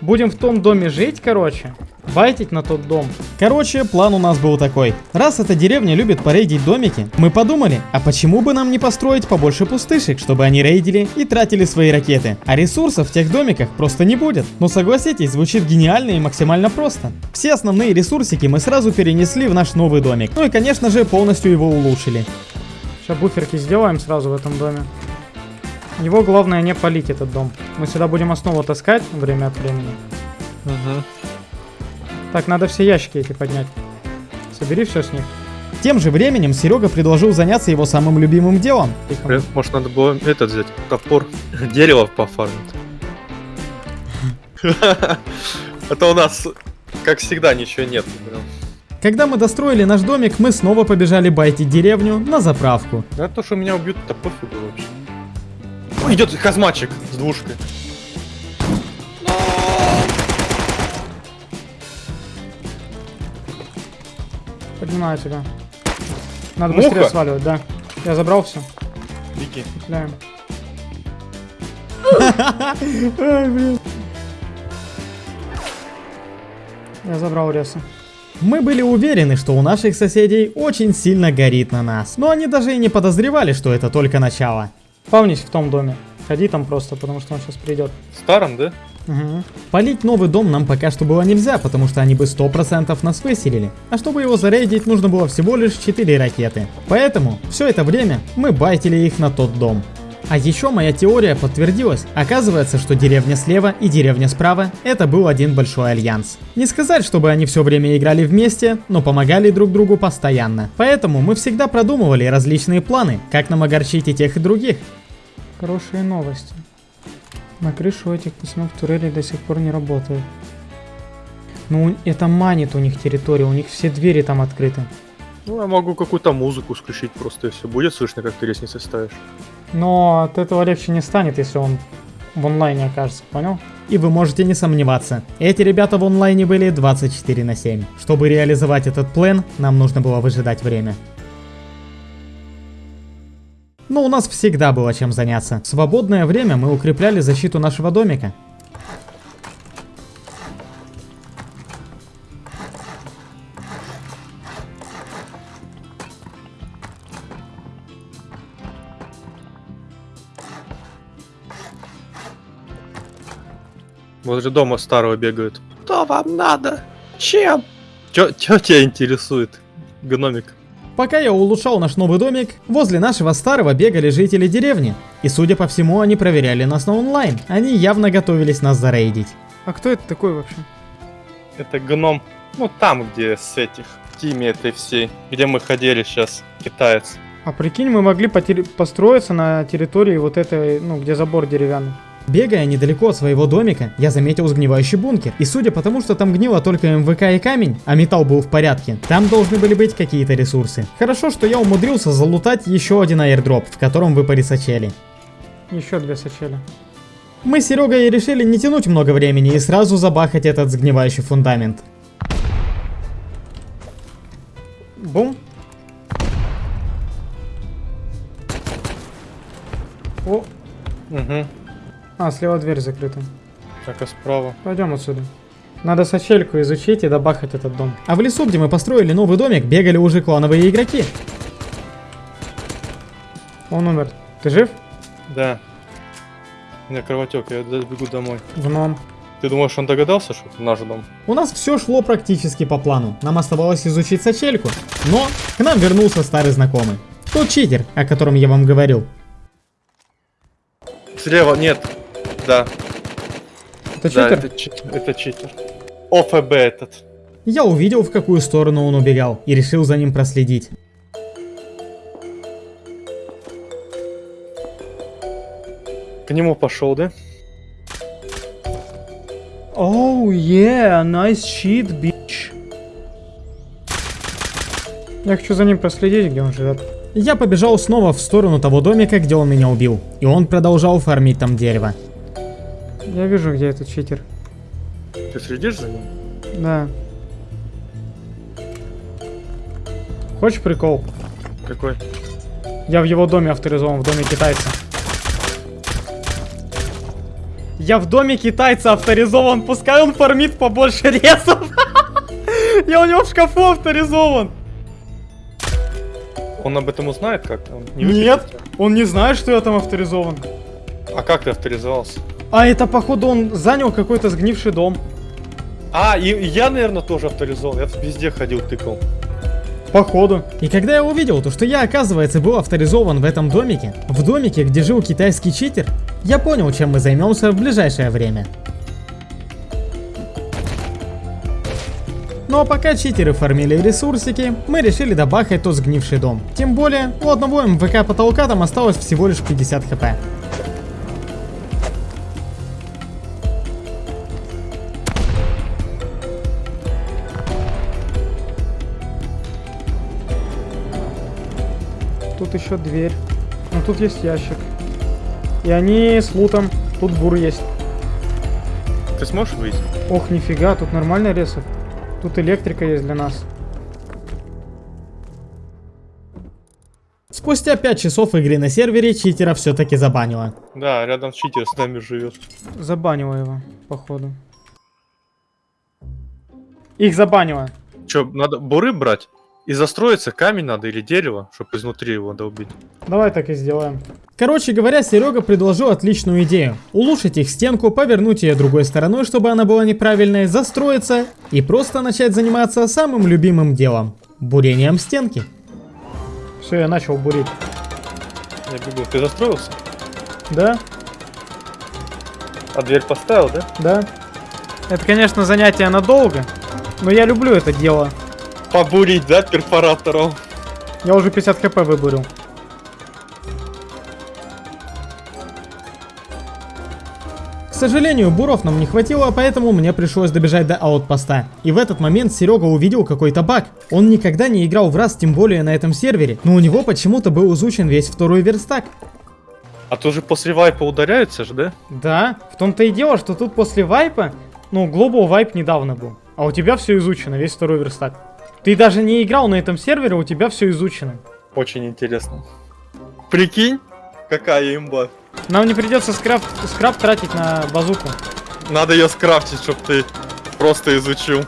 Будем в том доме жить, короче. Байтить на тот дом. Короче, план у нас был такой. Раз эта деревня любит порейдить домики, мы подумали, а почему бы нам не построить побольше пустышек, чтобы они рейдили и тратили свои ракеты. А ресурсов в тех домиках просто не будет. Но согласитесь, звучит гениально и максимально просто. Все основные ресурсики мы сразу перенесли в наш новый домик. Ну и конечно же полностью его улучшили. Сейчас буферки сделаем сразу в этом доме. Его главное не полить этот дом. Мы сюда будем основу таскать время от времени. Угу. Так, надо все ящики эти поднять. Собери все с них. Тем же временем Серега предложил заняться его самым любимым делом. Может надо было этот взять, топор, [LAUGHS] дерево пофармить. [LAUGHS] Это у нас, как всегда, ничего нет. Когда мы достроили наш домик, мы снова побежали байтить деревню на заправку. Да то, что меня убьют, то пофигу вообще. Идет хазматчик с двушкой. Поднимаю тебя. Надо Муха? быстрее сваливать, да. Я забрал все. Беги. Петляем. Ай, блин. Я забрал ресы. Мы были уверены, что у наших соседей очень сильно горит на нас, но они даже и не подозревали, что это только начало. Спавнись в том доме. Ходи там просто, потому что он сейчас придет. В старом, да? Угу. Полить новый дом нам пока что было нельзя, потому что они бы 100% нас выселили. А чтобы его зарейдить, нужно было всего лишь 4 ракеты. Поэтому все это время мы байтили их на тот дом. А еще моя теория подтвердилась. Оказывается, что деревня слева и деревня справа это был один большой альянс. Не сказать, чтобы они все время играли вместе, но помогали друг другу постоянно. Поэтому мы всегда продумывали различные планы, как нам огорчить и тех и других. Хорошие новости. На крышу этих пацанов турели до сих пор не работают. Ну, это манит у них территорию, у них все двери там открыты. Ну, я могу какую-то музыку включить просто, если будет слышно, как ты лестницы ставишь. Но от этого легче не станет, если он в онлайне окажется, понял? И вы можете не сомневаться, эти ребята в онлайне были 24 на 7. Чтобы реализовать этот план, нам нужно было выжидать время. Но у нас всегда было чем заняться. В свободное время мы укрепляли защиту нашего домика. Возле дома старого бегают. Что вам надо? Чем? Чё, чё тебя интересует, гномик? Пока я улучшал наш новый домик, возле нашего старого бегали жители деревни. И судя по всему, они проверяли нас на онлайн. Они явно готовились нас зарейдить. А кто это такой вообще? Это гном. Ну, там, где с этих, в тиме этой всей, где мы ходили сейчас, китаец. А прикинь, мы могли построиться на территории вот этой, ну, где забор деревянный. Бегая недалеко от своего домика, я заметил сгнивающий бункер. И судя по тому, что там гнило только МВК и камень, а металл был в порядке, там должны были быть какие-то ресурсы. Хорошо, что я умудрился залутать еще один аирдроп, в котором выпали сачели. Еще две сачели. Мы с Серегой решили не тянуть много времени и сразу забахать этот сгнивающий фундамент. Бум. О, Угу. А, слева дверь закрыта. Так, а справа? Пойдем отсюда. Надо сачельку изучить и добахать этот дом. А в лесу, где мы построили новый домик, бегали уже клановые игроки. Он умер. Ты жив? Да. У меня кровотек, я бегу домой. Гном. Ты думаешь, он догадался, что это наш дом? У нас все шло практически по плану. Нам оставалось изучить сачельку. Но к нам вернулся старый знакомый. Тот читер, о котором я вам говорил. Слева, нет. Да, Это да, читер? это, чит- это читер. ОФБ этот. Я увидел, в какую сторону он убегал, и решил за ним проследить. К нему пошел, да? Оу, yeah, nice shit, bitch. Я хочу за ним проследить, где он живет. Я побежал снова в сторону того домика, где он меня убил. И он продолжал фармить там дерево. Я вижу, где этот читер. Ты следишь за ним? Да. Хочешь прикол? Какой? Я в его доме авторизован, в доме китайца. Я в доме китайца авторизован, пускай он фармит побольше ресов. [LAUGHS] Я у него в шкафу авторизован. Он об этом узнает как-то? Не Нет, он не знает, что я там авторизован. А как ты авторизовался? А это, походу, он занял какой-то сгнивший дом. А, и, и я, наверное, тоже авторизован. Я везде ходил, тыкал. Походу. И когда я увидел то, что я, оказывается, был авторизован в этом домике, в домике, где жил китайский читер, я понял, чем мы займемся в ближайшее время. Ну а пока читеры фармили ресурсики, мы решили добахать тот сгнивший дом. Тем более, у одного МВК потолка там осталось всего лишь 50 хп. Тут еще дверь. Ну тут есть ящик. И они с лутом. Тут бур есть. Ты сможешь выйти? Ох, нифига, тут нормально ресов. Тут электрика есть для нас. Спустя 5 часов игры на сервере читера все-таки забанило. Да, рядом читер с нами живет. Забанила его, походу. Их забанила. Че, надо буры брать? И застроиться камень надо или дерево, чтобы изнутри его долбить. Давай так и сделаем. Короче говоря, Серега предложил отличную идею. Улучшить их стенку, повернуть ее другой стороной, чтобы она была неправильной, застроиться и просто начать заниматься самым любимым делом – бурением стенки. Все, я начал бурить. Я бегу. Ты застроился? Да? А дверь поставил, да? Да. Это, конечно, занятие надолго, но я люблю это дело. Побурить, да, перфоратором? Я уже 50 хп выбурил. К сожалению, буров нам не хватило, поэтому мне пришлось добежать до аутпоста. И в этот момент Серега увидел какой-то баг. Он никогда не играл в раз, тем более на этом сервере, но у него почему-то был изучен весь второй верстак. А то же после вайпа ударяются же, да? Да, в том-то и дело, что тут после вайпа, ну, Global вайп недавно был. А у тебя все изучено, весь второй верстак. Ты даже не играл на этом сервере, у тебя все изучено. Очень интересно. Прикинь, какая имба. Нам не придется скраб, скраб тратить на базуку. Надо ее скрафтить, чтобы ты просто изучил.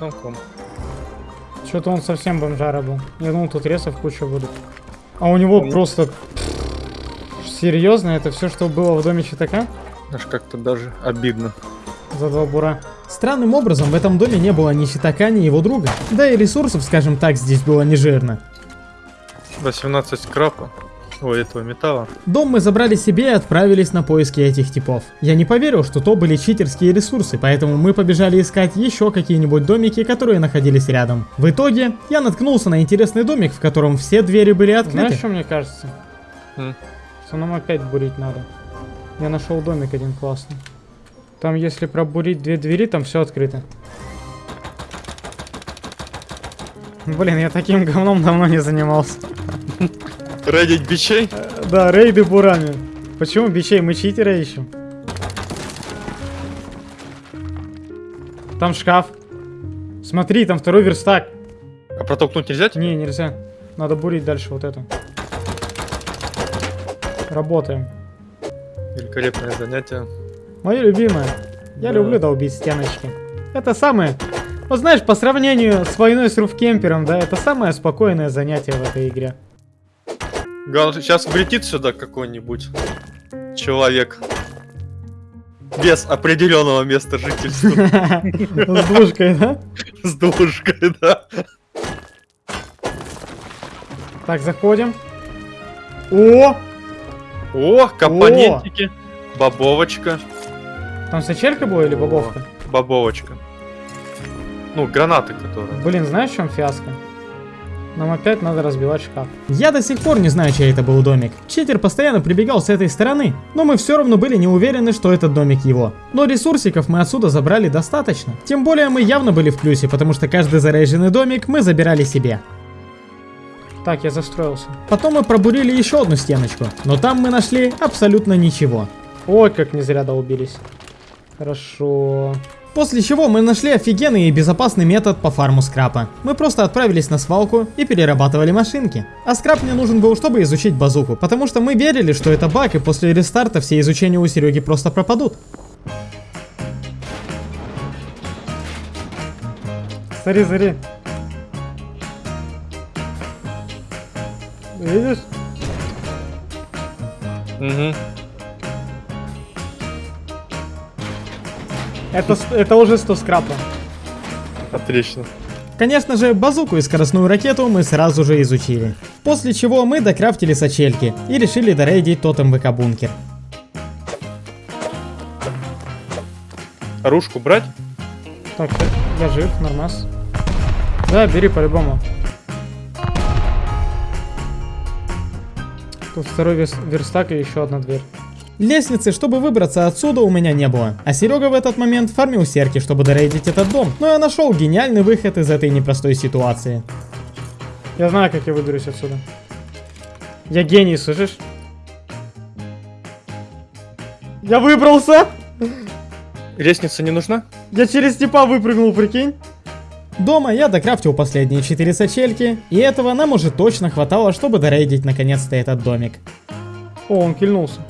Ну, ком. Что-то он совсем бомжара был. Я думал, тут ресов куча будут. А у него Он- просто... Серьезно, это все, что было в доме Читака? Аж как-то даже обидно. За два бура. Странным образом в этом доме не было ни щитака, ни его друга. Да и ресурсов, скажем так, здесь было не жирно. 18 скрапа. Ой, этого металла. Дом мы забрали себе и отправились на поиски этих типов. Я не поверил, что то были читерские ресурсы, поэтому мы побежали искать еще какие-нибудь домики, которые находились рядом. В итоге я наткнулся на интересный домик, в котором все двери были открыты. Знаешь, что мне кажется? М. Что нам опять бурить надо. Я нашел домик один классный. Там, если пробурить две двери, там все открыто. Блин, я таким [LAUGHS] говном давно не занимался. Редить бичей? Э, Да, рейды бурами. Почему бичей? Мы читера ищем. Там шкаф. Смотри, там второй верстак. А протолкнуть нельзя? тебе? Не, нельзя. Надо бурить дальше вот это. Работаем. Великолепное занятие. Мое любимое. Я Да. люблю долбить стеночки. Это самое... Вот знаешь, по сравнению с войной с руфкемпером, да, это самое спокойное занятие в этой игре. Главное, сейчас влетит сюда какой-нибудь человек. Без определенного места жительства. [LAUGHS] С двушкой, да? С душкой, да. Так, заходим. О! О, компонентики. Бобовочка. Там сачелька была или бобовка? Бобовочка. Ну, гранаты, которые. Блин, знаешь, в чем фиаско? Нам опять надо разбивать шкаф. Я до сих пор не знаю, чей это был домик. Читер постоянно прибегал с этой стороны, но мы все равно были не уверены, что этот домик его. Но ресурсиков мы отсюда забрали достаточно. Тем более мы явно были в плюсе, потому что каждый заряженный домик мы забирали себе. Так, я застроился. Потом мы пробурили еще одну стеночку, но там мы нашли абсолютно ничего. Ой, как не зря долбились. Хорошо. После чего мы нашли офигенный и безопасный метод по фарму скрапа. Мы просто отправились на свалку и перерабатывали машинки. А скрап мне нужен был, чтобы изучить базуку, потому что мы верили, что это баг, и после рестарта все изучения у Сереги просто пропадут. Смотри, смотри. Видишь? Угу. Это, это уже 100 скрапа. Отлично. Конечно же, базуку и скоростную ракету мы сразу же изучили. После чего мы докрафтили сачельки и решили дорейдить тотем ВК бункер. Оружку брать? Так, я, я жив, нормас. Да, бери по-любому. Тут второй верстак и еще одна дверь. Лестницы, чтобы выбраться отсюда, у меня не было. А Серега в этот момент фармил серки, чтобы дорейдить этот дом. Но я нашел гениальный выход из этой непростой ситуации. Я знаю, как я выберусь отсюда. Я гений, слышишь? Я выбрался! Лестница не нужна? Я через типа выпрыгнул, прикинь? Дома я докрафтил последние 4 сачельки, и этого нам уже точно хватало, чтобы дорейдить наконец-то этот домик. О, он кильнулся.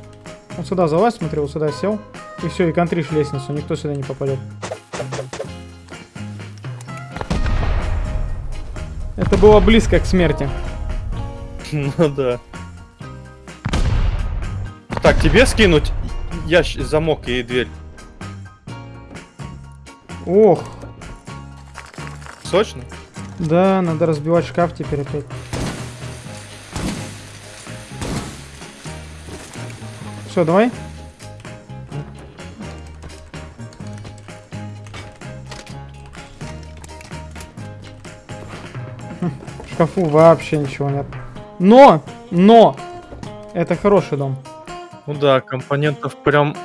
Он сюда залазь, смотри, вот сюда сел. И все, и контришь лестницу, никто сюда не попадет. Это было близко к смерти. [LAUGHS] Ну да. Так, тебе скинуть ящ... замок и дверь. Ох, Сочно? да, надо разбивать шкаф теперь опять. Все, давай. В шкафу вообще ничего нет. Но, но, это хороший дом. Ну да, компонентов прям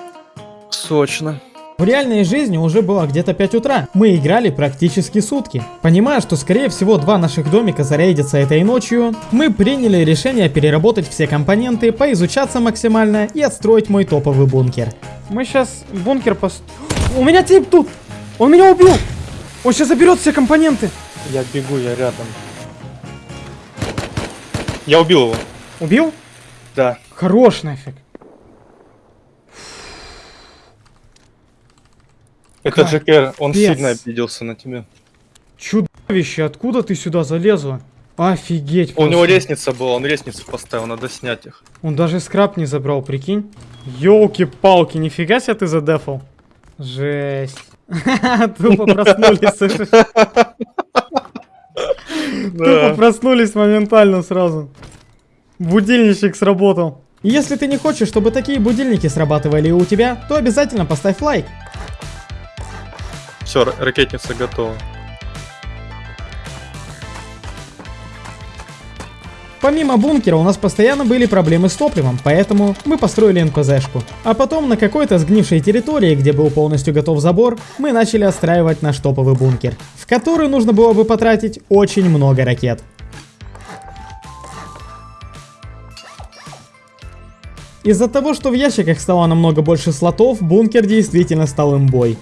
сочно. В реальной жизни уже было где-то 5 утра. Мы играли практически сутки. Понимая, что скорее всего два наших домика зарейдятся этой ночью, мы приняли решение переработать все компоненты, поизучаться максимально и отстроить мой топовый бункер. Мы сейчас бункер пос... У меня тип тут! Он меня убил! Он сейчас заберет все компоненты! Я бегу, я рядом. Я убил его. Убил? Да. Хорош нафиг. Это. Джекер, он сильно обиделся на тебя. Чудовище, откуда ты сюда залезла? Офигеть У него просто. лестница была, он лестницу поставил, надо снять их. Он даже скраб не забрал, прикинь. Ёлки-палки, нифига себе ты задефал. Жесть. [LAUGHS] Тупо проснулись. слышишь? [LAUGHS] Тупо проснулись моментально сразу. Будильничек сработал. Если ты не хочешь, чтобы такие будильники срабатывали у тебя, то обязательно поставь лайк. Все, ракетница готова. Помимо бункера у нас постоянно были проблемы с топливом, поэтому мы построили НПЗшку. А потом на какой-то сгнившей территории, где был полностью готов забор, мы начали отстраивать наш топовый бункер, в который нужно было бы потратить очень много ракет. Из-за того, что в ящиках стало намного больше слотов, бункер действительно стал имбой.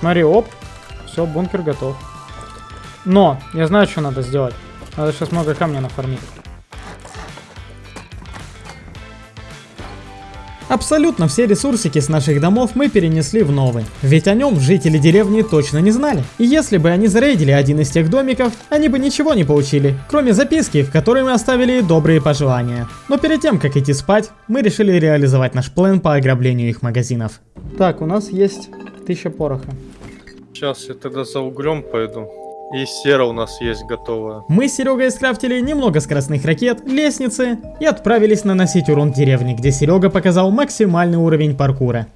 Смотри, оп. Все, бункер готов. Но, я знаю, что надо сделать. Надо сейчас много камня нафармить. Абсолютно все ресурсики с наших домов мы перенесли в новый, ведь о нем жители деревни точно не знали. И если бы они зарейдили один из тех домиков, они бы ничего не получили, кроме записки, в которой мы оставили добрые пожелания. Но перед тем, как идти спать, мы решили реализовать наш план по ограблению их магазинов. Так, у нас есть тысяча пороха. Сейчас я тогда за углем пойду. И сера у нас есть готовая. Мы с Серегой скрафтили немного скоростных ракет, лестницы и отправились наносить урон деревне, где Серега показал максимальный уровень паркура.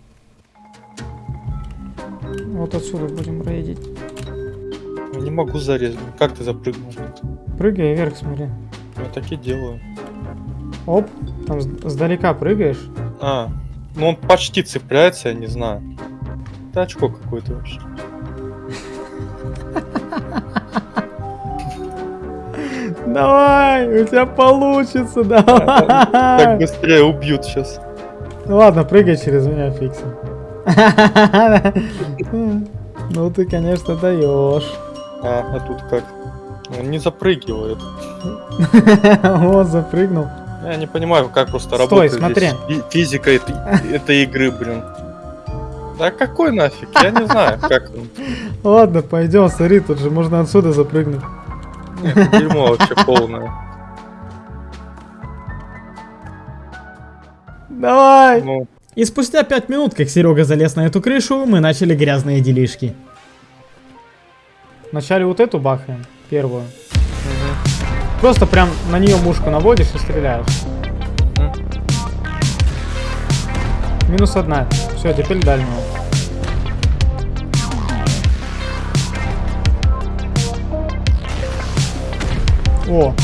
Вот отсюда будем рейдить. Не могу зарезать. Как ты запрыгнул? Прыгай вверх, смотри. Я так и делаю. Оп, там с- сдалека прыгаешь. А, ну он почти цепляется, я не знаю. Это очко какое-то вообще. Давай, у тебя получится, Так давай. быстрее убьют сейчас. Ну ладно, прыгай через меня, фиксим. Ну ты, конечно, даешь. А, а тут как? Он не запрыгивает. Вот, запрыгнул. Я не понимаю, как просто Стой, работает смотри. физика этой игры, блин. Да какой нафиг? Я не знаю, как он. [LAUGHS] Ладно, пойдем, смотри, тут же можно отсюда запрыгнуть. Нет, дерьмо вообще полное. Давай! Ну, И спустя 5 минут, как Серега залез на эту крышу, мы начали грязные делишки. Вначале вот эту бахаем, первую. Просто прям на нее мушку наводишь и стреляешь. Мгм. Минус одна. Все, теперь дальнего. О,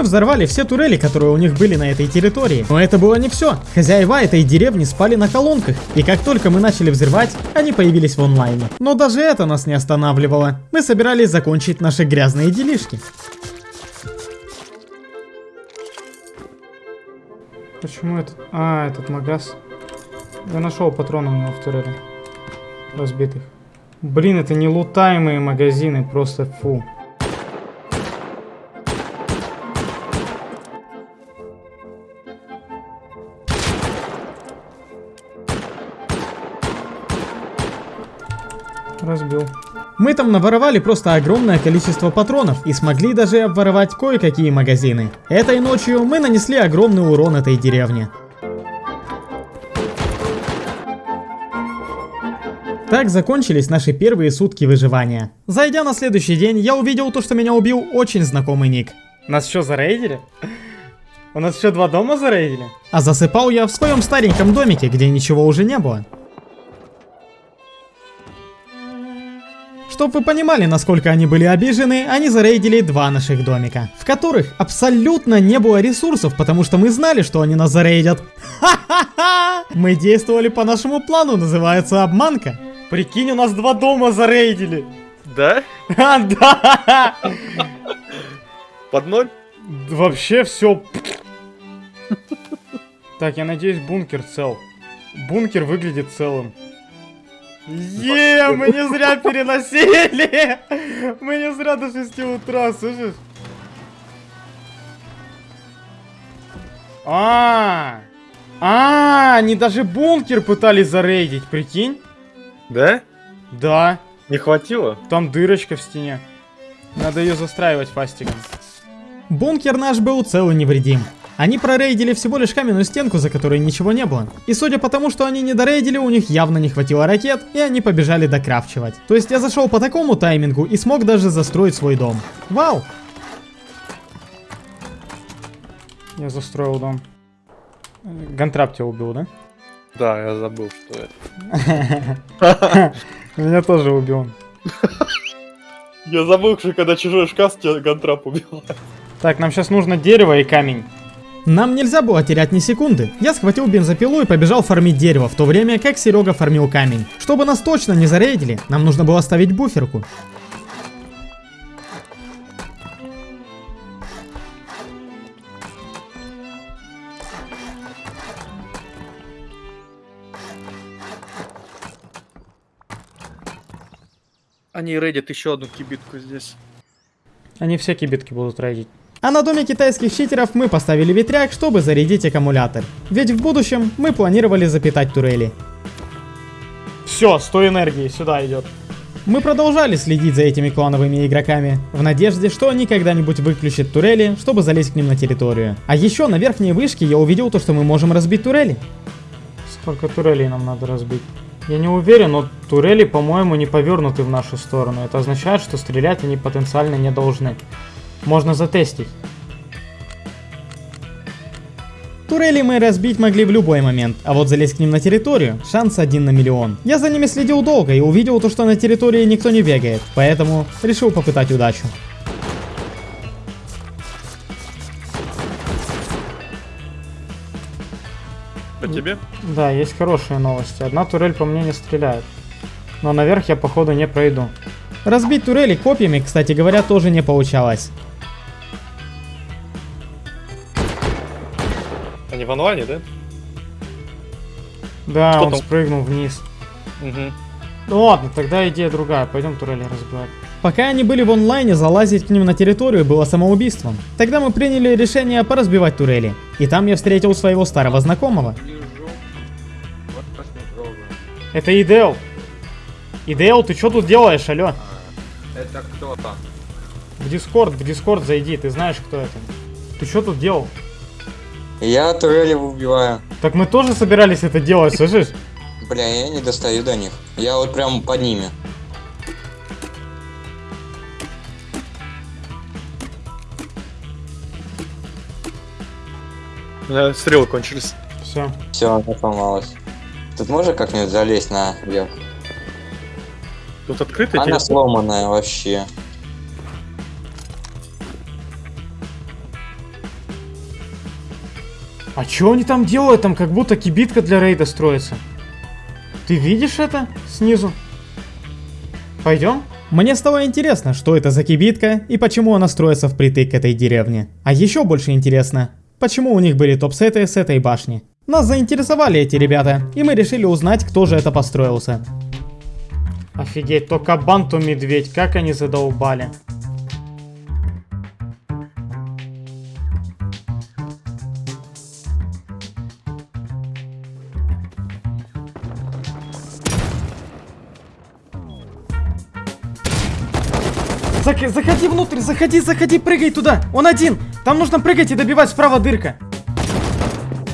Мы взорвали все турели, которые у них были на этой территории. Но это было не все. Хозяева этой деревни спали на колонках, и как только мы начали взрывать, они появились в онлайне. Но даже это нас не останавливало. Мы собирались закончить наши грязные делишки. Почему этот... А, этот магаз. Я нашел патроны у него турели. Разбитых. Блин, это не лутаемые магазины, просто фу. Мы там наворовали просто огромное количество патронов и смогли даже обворовать кое-какие магазины. Этой ночью мы нанесли огромный урон этой деревне. Так закончились наши первые сутки выживания. Зайдя на следующий день, я увидел то, что меня убил очень знакомый ник. Нас что, зарейдили? У нас еще два дома зарейдили? А засыпал я в своем стареньком домике, где ничего уже не было. Чтоб вы понимали, насколько они были обижены, они зарейдили два наших домика, в которых абсолютно не было ресурсов, потому что мы знали, что они нас зарейдят. Ха-ха-ха! Мы действовали по нашему плану, называется обманка. Прикинь, у нас два дома зарейдили. Да? [LAUGHS] А, да! Под ноль? Вообще все. Так, я надеюсь, бункер цел. Бункер выглядит целым. Е, мы не зря переносили! Мы не зря до 6 утра, слышишь? А, а, они даже бункер пытались зарейдить, прикинь? Да? Да, Не хватило? там дырочка в стене. Надо ее застраивать фастиком. Бункер наш был цел и невредим. Они прорейдили всего лишь каменную стенку, за которой ничего не было. И судя по тому, что они не дорейдили, у них явно не хватило ракет, и они побежали докрафчивать. То есть я зашел по такому таймингу и смог даже застроить свой дом. Вау! Я застроил дом. Гантрап тебя убил, да? Да, я забыл, что это. [LAUGHS] Меня тоже убил. Я забыл, что когда чужой шкаф тебя гантрап убил. Так, нам сейчас нужно дерево и камень. Нам нельзя было терять ни секунды. Я схватил бензопилу и побежал фармить дерево, в то время как Серега фармил камень. Чтобы нас точно не зарейдили, нам нужно было ставить буферку. Они рейдят еще одну кибитку здесь. Они все кибитки будут рейдить. А на доме китайских читеров мы поставили ветряк, чтобы зарядить аккумулятор. Ведь в будущем мы планировали запитать турели. Все, 100 энергии, сюда идет. Мы продолжали следить за этими клановыми игроками, в надежде, что они когда-нибудь выключат турели, чтобы залезть к ним на территорию. А еще на верхней вышке я увидел то, что мы можем разбить турели. Сколько турелей нам надо разбить? Я не уверен, но турели, по-моему, не повернуты в нашу сторону. Это означает, что стрелять они потенциально не должны. Можно затестить. Турели мы разбить могли в любой момент, а вот залезть к ним на территорию – шанс один на миллион. Я за ними следил долго и увидел то, что на территории никто не бегает, поэтому решил попытать удачу. По тебе? Да, есть хорошие новости. Одна турель по мне не стреляет. Но наверх я, походу, не пройду. Разбить турели копьями, кстати говоря, тоже не получалось. В онлайне, да? Да, Что он там? спрыгнул вниз. Угу. Ну ладно, тогда идея другая. Пойдем турели разбивать. Пока они были в онлайне, залазить к ним на территорию было самоубийством. Тогда мы приняли решение поразбивать турели. И там я встретил своего старого знакомого. Это Идеал. Идеал, ты что тут делаешь, алё? Это кто там? В Дискорд, в Дискорд зайди, ты знаешь, кто это. Ты что тут делал? Я турели убиваю. Так мы тоже собирались это делать, слышишь? Бля, я не достаю до них. Я вот прям под ними. У меня стрелы кончились. Все. Все, она сломалась. Тут можно как-нибудь залезть на верх? Тут открытая Она сломанная вообще. А что они там делают? Там как будто кибитка для рейда строится. Ты видишь это снизу? Пойдем? Мне стало интересно, что это за кибитка и почему она строится впритык к этой деревне. А еще больше интересно, почему у них были топ-сеты с этой башни. Нас заинтересовали эти ребята, и мы решили узнать, кто же это построился. Офигеть, то кабан, то медведь, как они задолбали. Зак- заходи внутрь, заходи, заходи, прыгай туда. Он один. Там нужно прыгать и добивать справа дырка.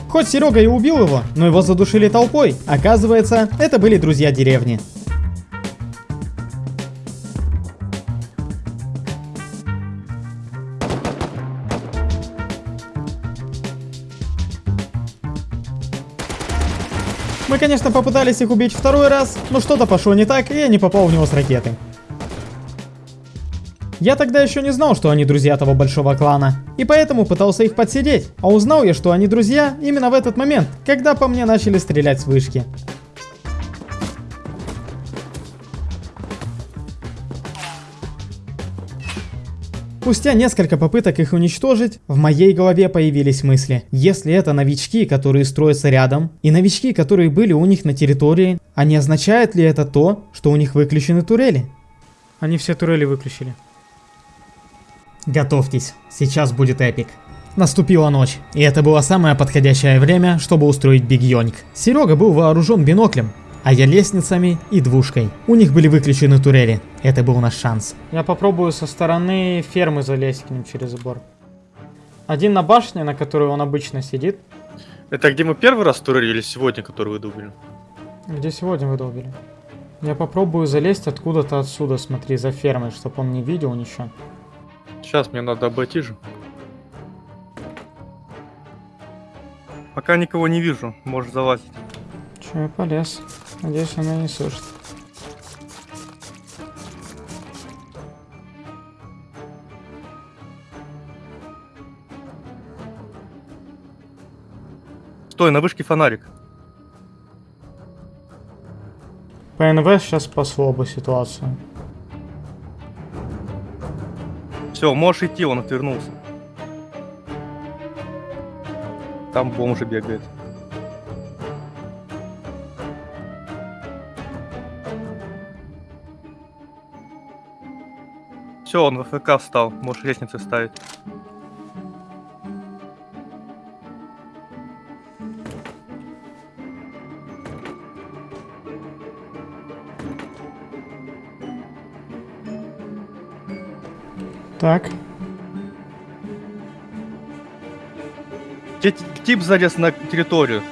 Хоть Серега и убил его, но его задушили толпой. Оказывается, это были друзья деревни. Мы, конечно, попытались их убить второй раз, но что-то пошло не так, и я не попал в него с ракеты. Я тогда еще не знал, что они друзья того большого клана, и поэтому пытался их подсидеть. А узнал я, что они друзья именно в этот момент, когда по мне начали стрелять с вышки. Спустя несколько попыток их уничтожить, в моей голове появились мысли. Если это новички, которые строятся рядом, и новички, которые были у них на территории, а не означает ли это то, что у них выключены турели? Они все турели выключили. Готовьтесь, сейчас будет эпик. Наступила ночь, и это было самое подходящее время, чтобы устроить Биг Йонг. Серега был вооружен биноклем, а я лестницами и двушкой. У них были выключены турели. Это был наш шанс. Я попробую со стороны фермы залезть к ним через забор. Один на башне, на которой он обычно сидит. Это где мы первый раз турели или сегодня, который вы дубили? Где сегодня вы долбили? Я попробую залезть откуда-то отсюда, смотри, за фермой, чтобы он не видел ничего. Сейчас мне надо обойти же. Пока никого не вижу, можешь залазить. Че, я полез. Надеюсь, он меня не слышит. Стой, на вышке фонарик. ПНВ сейчас спасло бы ситуацию. Все, можешь идти, он отвернулся. Там бомжи бегает. Все, он в ФК встал, можешь лестницы ставить. Так, Тип залез на территорию.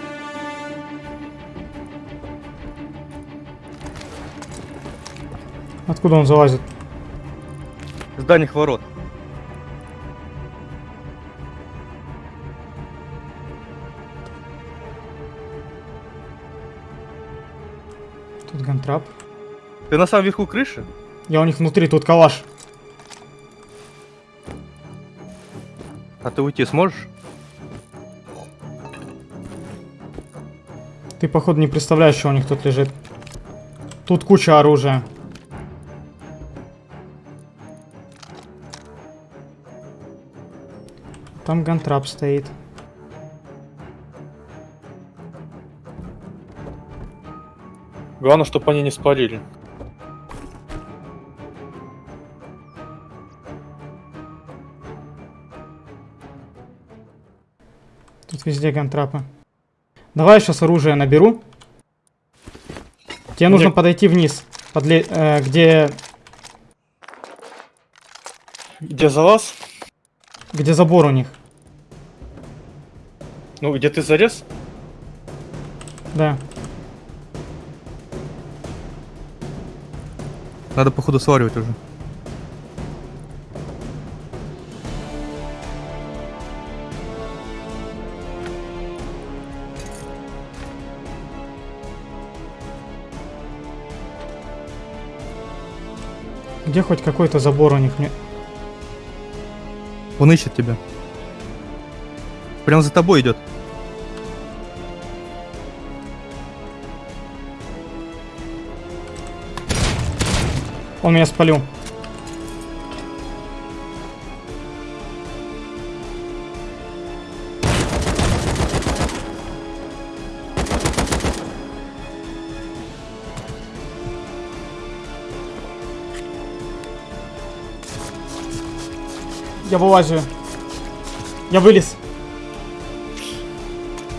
откуда он залазит? С дальних ворот. Тут гантрап. Ты на самом верху крыши? Я у них внутри, тут калаш. А ты уйти сможешь? Ты, походу, не представляешь, что у них тут лежит. Тут куча оружия. Там гантрап стоит. Главное, чтобы они не спалили. Везде гантрапы. Давай я сейчас оружие наберу. Тебе нужно Мне- подойти вниз, подле- э, где, Где залаз? где забор у них. Ну, где ты залез? Да. Надо, походу, сваривать уже. Где хоть какой-то забор у них? Мне... Он ищет тебя. Прям за тобой идет. Он меня спалил. Я вылазю. Я вылез.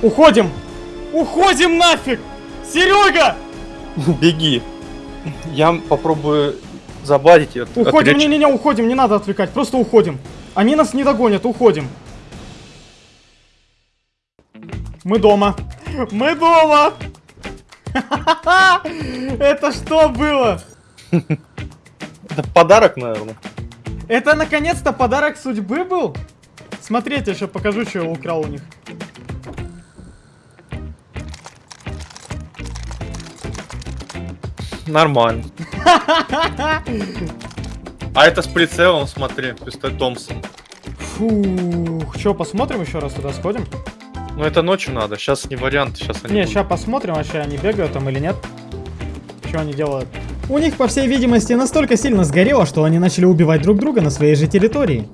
Уходим! Уходим нафиг! Серега! [LAUGHS] Беги. Я попробую забадить ее. Уходим, не-не-не, уходим, не надо отвлекать, просто уходим. Они нас не догонят, уходим. Мы дома. Мы дома! [LAUGHS] Это что было? [LAUGHS] Это подарок, наверное. Это наконец-то подарок судьбы был? Смотрите, еще покажу, что я украл у них. Нормально. А это с прицелом, смотри, пистолет Томпсон. Фух, что, посмотрим еще раз туда сходим? Ну это ночью надо, сейчас не вариант, сейчас они Не, будут. сейчас посмотрим, вообще они бегают там или нет. Что они делают? У них, по всей видимости, настолько сильно сгорело, что они начали убивать друг друга на своей же территории.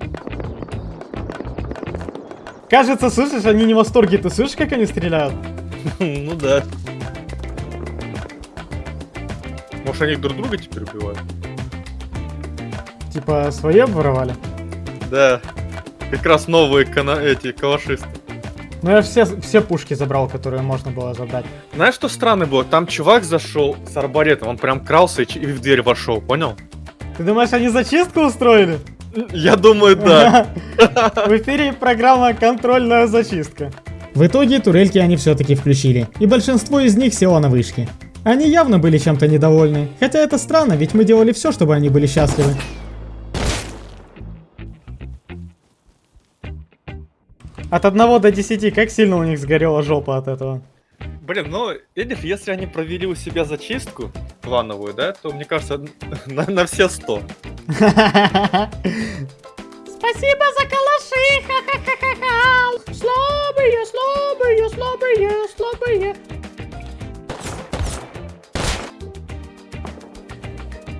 Кажется, слышишь, они не в восторге. Ты слышишь, как они стреляют? [LAUGHS] Ну да. Может они друг друга теперь убивают? Типа, свои обворовали? Да. Как раз новые эти калашисты. Ну я все, все пушки забрал, которые можно было забрать. Знаешь, что странно было? Там чувак зашел с арбалетом, он прям крался и, в дверь вошел, понял? Ты думаешь, они зачистку устроили? Я думаю, да. [LAUGHS] В эфире программа «Контрольная зачистка». В итоге турельки они все-таки включили, и большинство из них село на вышке. Они явно были чем-то недовольны, хотя это странно, ведь мы делали все, чтобы они были счастливы. От 1 до 10, как сильно у них сгорела жопа от этого? Блин, ну, видишь, если они провели у себя зачистку плановую, да, то, мне кажется, [LAUGHS] на, на все 100. [LAUGHS] Спасибо за калаши! Ха-ха-ха-ха-ха! Слабые, слабые, слабые, слабые.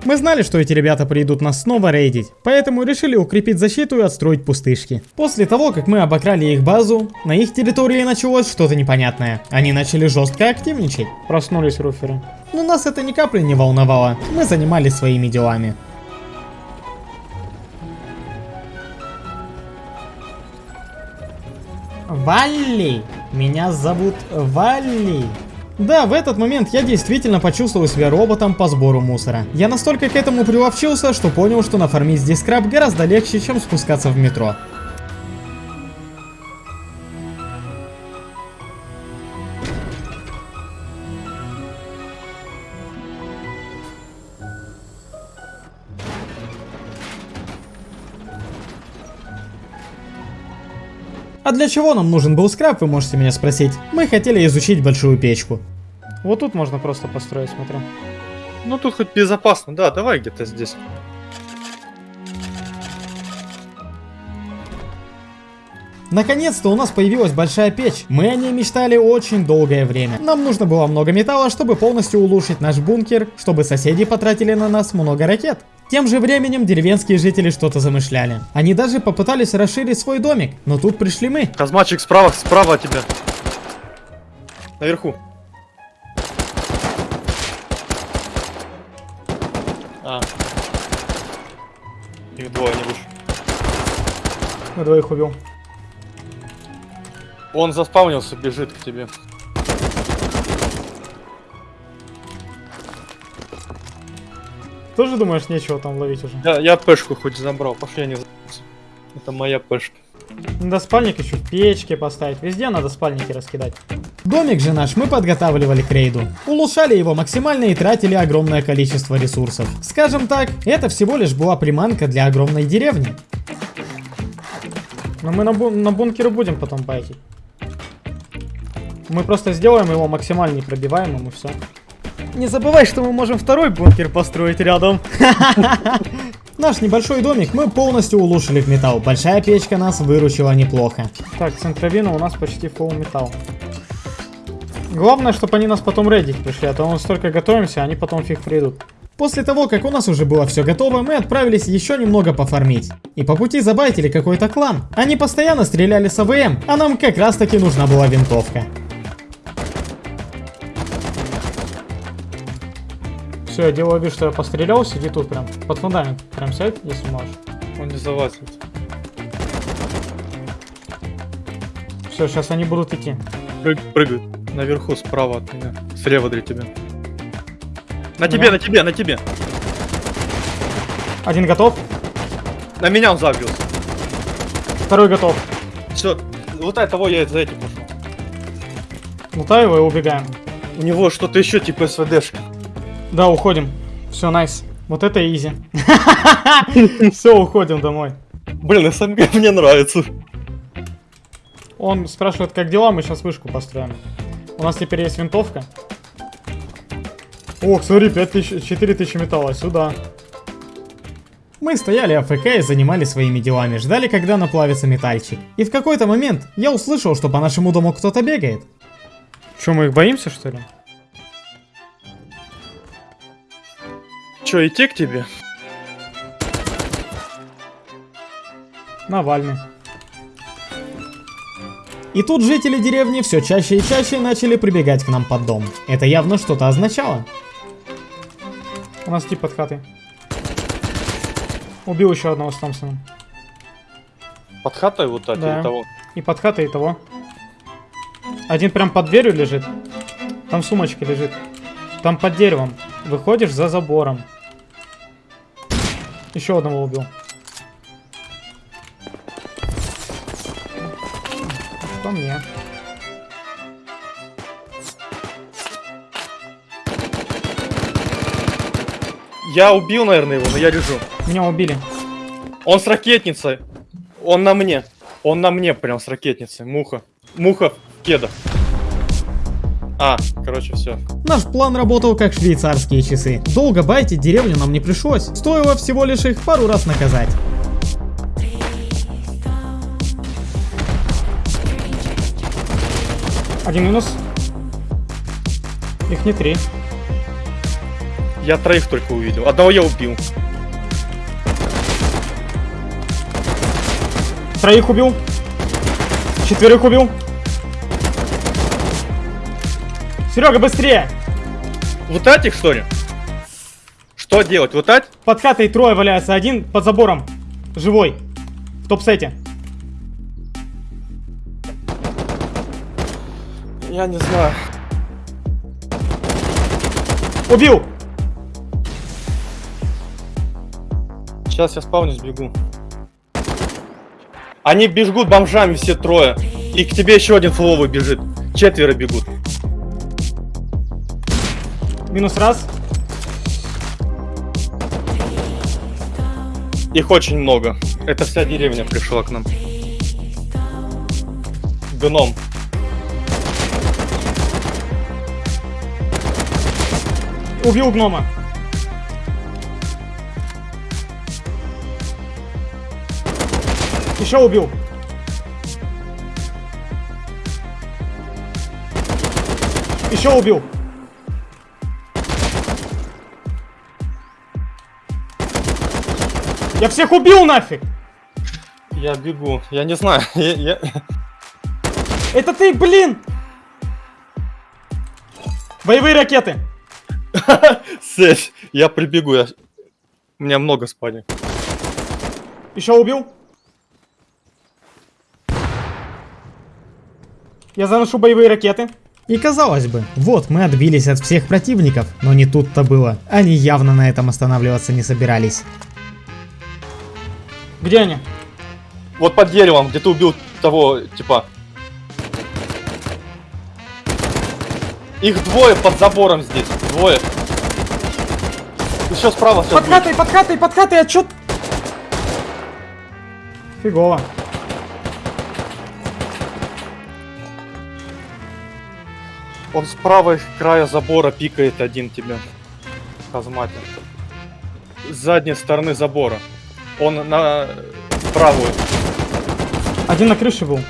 Мы знали, что эти ребята придут нас снова рейдить, поэтому решили укрепить защиту и отстроить пустышки. После того, как мы обокрали их базу, на их территории началось что-то непонятное. Они начали жестко активничать. Проснулись руферы. Но нас это ни капли не волновало, мы занимались своими делами. Валли! Меня зовут Валли! Да, в этот момент я действительно почувствовал себя роботом по сбору мусора. Я настолько к этому приловчился, что понял, что нафармить здесь скраб гораздо легче, чем спускаться в метро. А для чего нам нужен был скраб, вы можете меня спросить? Мы хотели изучить большую печку. Вот тут можно просто построить, смотрю. Ну, тут хоть безопасно, да, давай где-то здесь. Наконец-то у нас появилась большая печь. Мы о ней мечтали очень долгое время. Нам нужно было много металла, чтобы полностью улучшить наш бункер, чтобы соседи потратили на нас много ракет. Тем же временем деревенские жители что-то замышляли. Они даже попытались расширить свой домик, но тут пришли мы. Казмачик справа, справа от тебя. Наверху. А. Их двое, не выше. На двоих убил. Он заспавнился, бежит к тебе. Тоже думаешь, нечего там ловить уже? Я, я пешку хоть забрал, пошли, за***ся. Это моя пешка. Надо спальник еще в печке поставить. Везде надо спальники раскидать. Домик же наш мы подготавливали к рейду. Улучшали его максимально и тратили огромное количество ресурсов. Скажем так, это всего лишь была приманка для огромной деревни. Но мы на, бу- на бункеры будем потом байкить. Мы просто сделаем его максимально непробиваемым и все. Не забывай, что мы можем второй бункер построить рядом. [LAUGHS] Наш небольшой домик мы полностью улучшили в металл. Большая печка нас выручила неплохо. Так, центровина у нас почти full металл. Главное, чтобы они нас потом рейдить пришли, а то мы столько готовимся, они потом фиг придут. После того, как у нас уже было все готово, мы отправились еще немного пофармить. И по пути забайтили какой-то клан. Они постоянно стреляли с АВМ, а нам как раз таки нужна была винтовка. Все, я делаю вид, что я пострелял, сиди тут прям. Под фундамент. Прям сядь, если можешь. Он не залазит. Все, сейчас они будут идти. Прыг, прыгает. Наверху, справа от меня. Слева для тебя. На тебе, на тебе, на тебе. Один готов, На меня он забился. второй готов. Все. Вот этого я за этим пошел. Лутаю его и убегаем. У него что-то еще типа СВДшка. Да, уходим. Все, найс. Вот это изи. [LAUGHS] Все, уходим домой. Блин, СМГ мне нравится. Он спрашивает, как дела, мы сейчас вышку построим. У нас теперь есть винтовка. Ох, смотри, 5000, 4000 металла, сюда. Мы стояли АФК и занимались своими делами, ждали, когда наплавится метальчик. И в какой-то момент я услышал, что по нашему дому кто-то бегает. Че, мы их боимся, что ли? Че, идти к тебе? Навальный. И тут жители деревни все чаще и чаще начали прибегать к нам под дом. Это явно что-то означало. У нас тип под хатой. Убил еще одного с Томпсоном. Под хатой вот так Да. или того? И под хатой, и того. Один прям под дверью лежит. Там сумочка лежит. Там под деревом. Выходишь за забором. Еще одного убил. По мне. Я убил, наверное, его, но я лежу. Меня убили. Он с ракетницей. Он на мне. Он на мне прям с ракетницей. Муха. Муха в кедах. А, короче, все. Наш план работал как швейцарские часы. Долго байтить деревню нам не пришлось. Стоило всего лишь их пару раз наказать. Один минус. Их не три. Я троих только увидел. Одного я убил. Троих убил. Четверых убил. Серега, быстрее! Вот этих, что ли? Что делать? Вот так? Под хатой трое валяются, один под забором. Живой. В топ-сете. Я не знаю. Убил! Сейчас я спавнюсь, бегу. Они бегут бомжами все трое. И к тебе еще один фловый бежит. Четверо бегут. Минус раз. Их очень много. Это вся деревня пришла к нам. Гном. Убил гнома. Еще убил. Еще убил. Я всех убил нафиг! Я бегу. Я не знаю. [LAUGHS] Я, я- Это ты, блин! Боевые ракеты! [LAUGHS] Сеть. Я прибегу. Я... У меня много спальни. Еще убил? Я заношу боевые ракеты. И казалось бы, вот мы отбились от всех противников, но не тут-то было. Они явно на этом останавливаться не собирались. Где они? Вот под деревом, где ты убил того, типа. Их двое под забором здесь. Двое. Еще справа сейчас Под хатой, под хатой, под хатой, отчет. Фигово. Он с правой края забора пикает один тебя. Казматин. С задней стороны забора. Он на правую. Один на крыше был.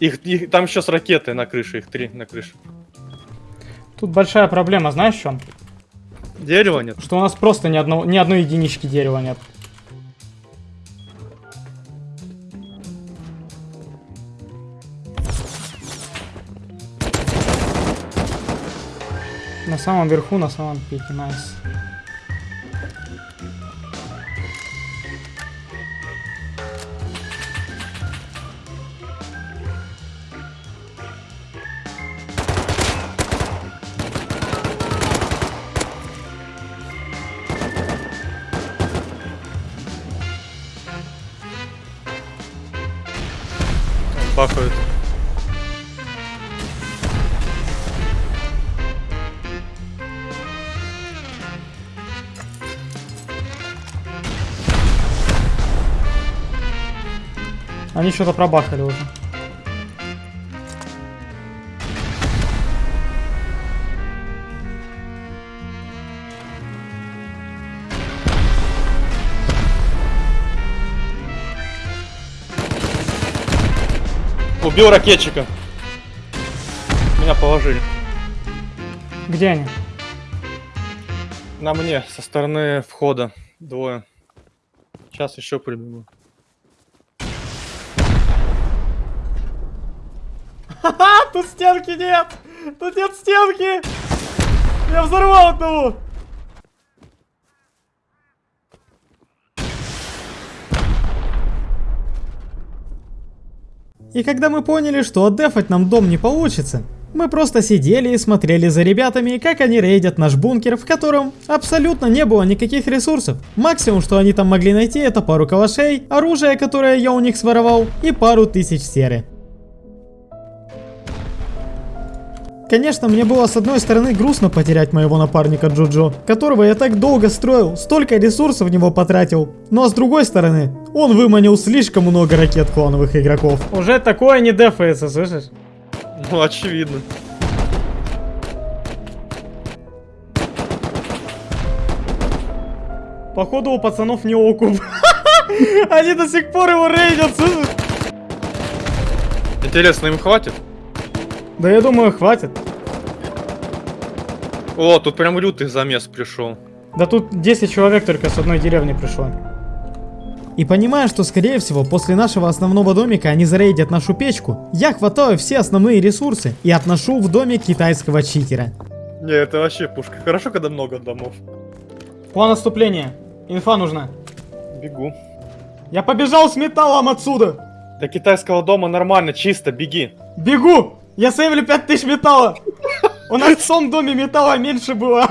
Их, их- там еще с ракеты на крыше, их три на крыше. Тут большая проблема, знаешь в чем? Дерева нет. Что у нас просто ни, одного, ни одной единички дерева нет. На самом верху, на самом пике, найс. Бахают. Они что-то пробахали уже. Убил ракетчика. Меня положили. Где они? На мне, со стороны входа. Двое. Сейчас еще прибегу. Тут стенки нет! Тут нет стенки! Я взорвал одного! И когда мы поняли, что отдефать нам дом не получится, мы просто сидели и смотрели за ребятами, как они рейдят наш бункер, в котором абсолютно не было никаких ресурсов. Максимум, что они там могли найти, это пару калашей, оружие, которое я у них своровал, и пару тысяч серы. Конечно, мне было с одной стороны грустно потерять моего напарника Джоджо, которого я так долго строил, столько ресурсов в него потратил. Ну а с другой стороны, он выманил слишком много ракет клановых игроков. Уже такое не дефается, слышишь? Ну, очевидно. Походу у пацанов не окуп. [LAUGHS] Они до сих пор его рейдят, слышишь? Интересно, им хватит? Да я думаю, хватит. О, тут прям лютый замес пришел. Да тут 10 человек только с одной деревни пришло. И понимая, что скорее всего после нашего основного домика они зарейдят нашу печку, я хватаю все основные ресурсы и отношу в домик китайского читера. Не, это вообще пушка. Хорошо, когда много домов. План отступления. Инфа нужна. Бегу. Я побежал с металлом отсюда. До китайского дома нормально, чисто, беги. Бегу! Я сейвлю 5000 металла. У нас в том доме металла меньше было.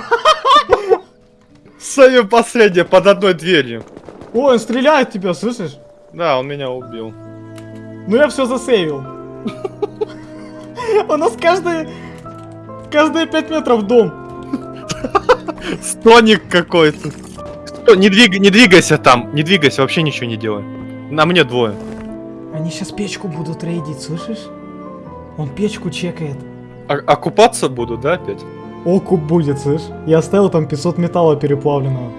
Самое последнее, под одной дверью. Ой, он стреляет тебя, слышишь? Да, он меня убил. Ну я все засейвил. У нас каждые... Каждые 5 метров дом. Стоник какой-то. Сто- Не, двиг- не двигайся там, не двигайся, вообще ничего не делай. На мне двое. Они сейчас печку будут рейдить, слышишь? Он печку чекает. А, окупаться буду, да, опять? Окуп будет, слышь? Я оставил там 500 металла переплавленного.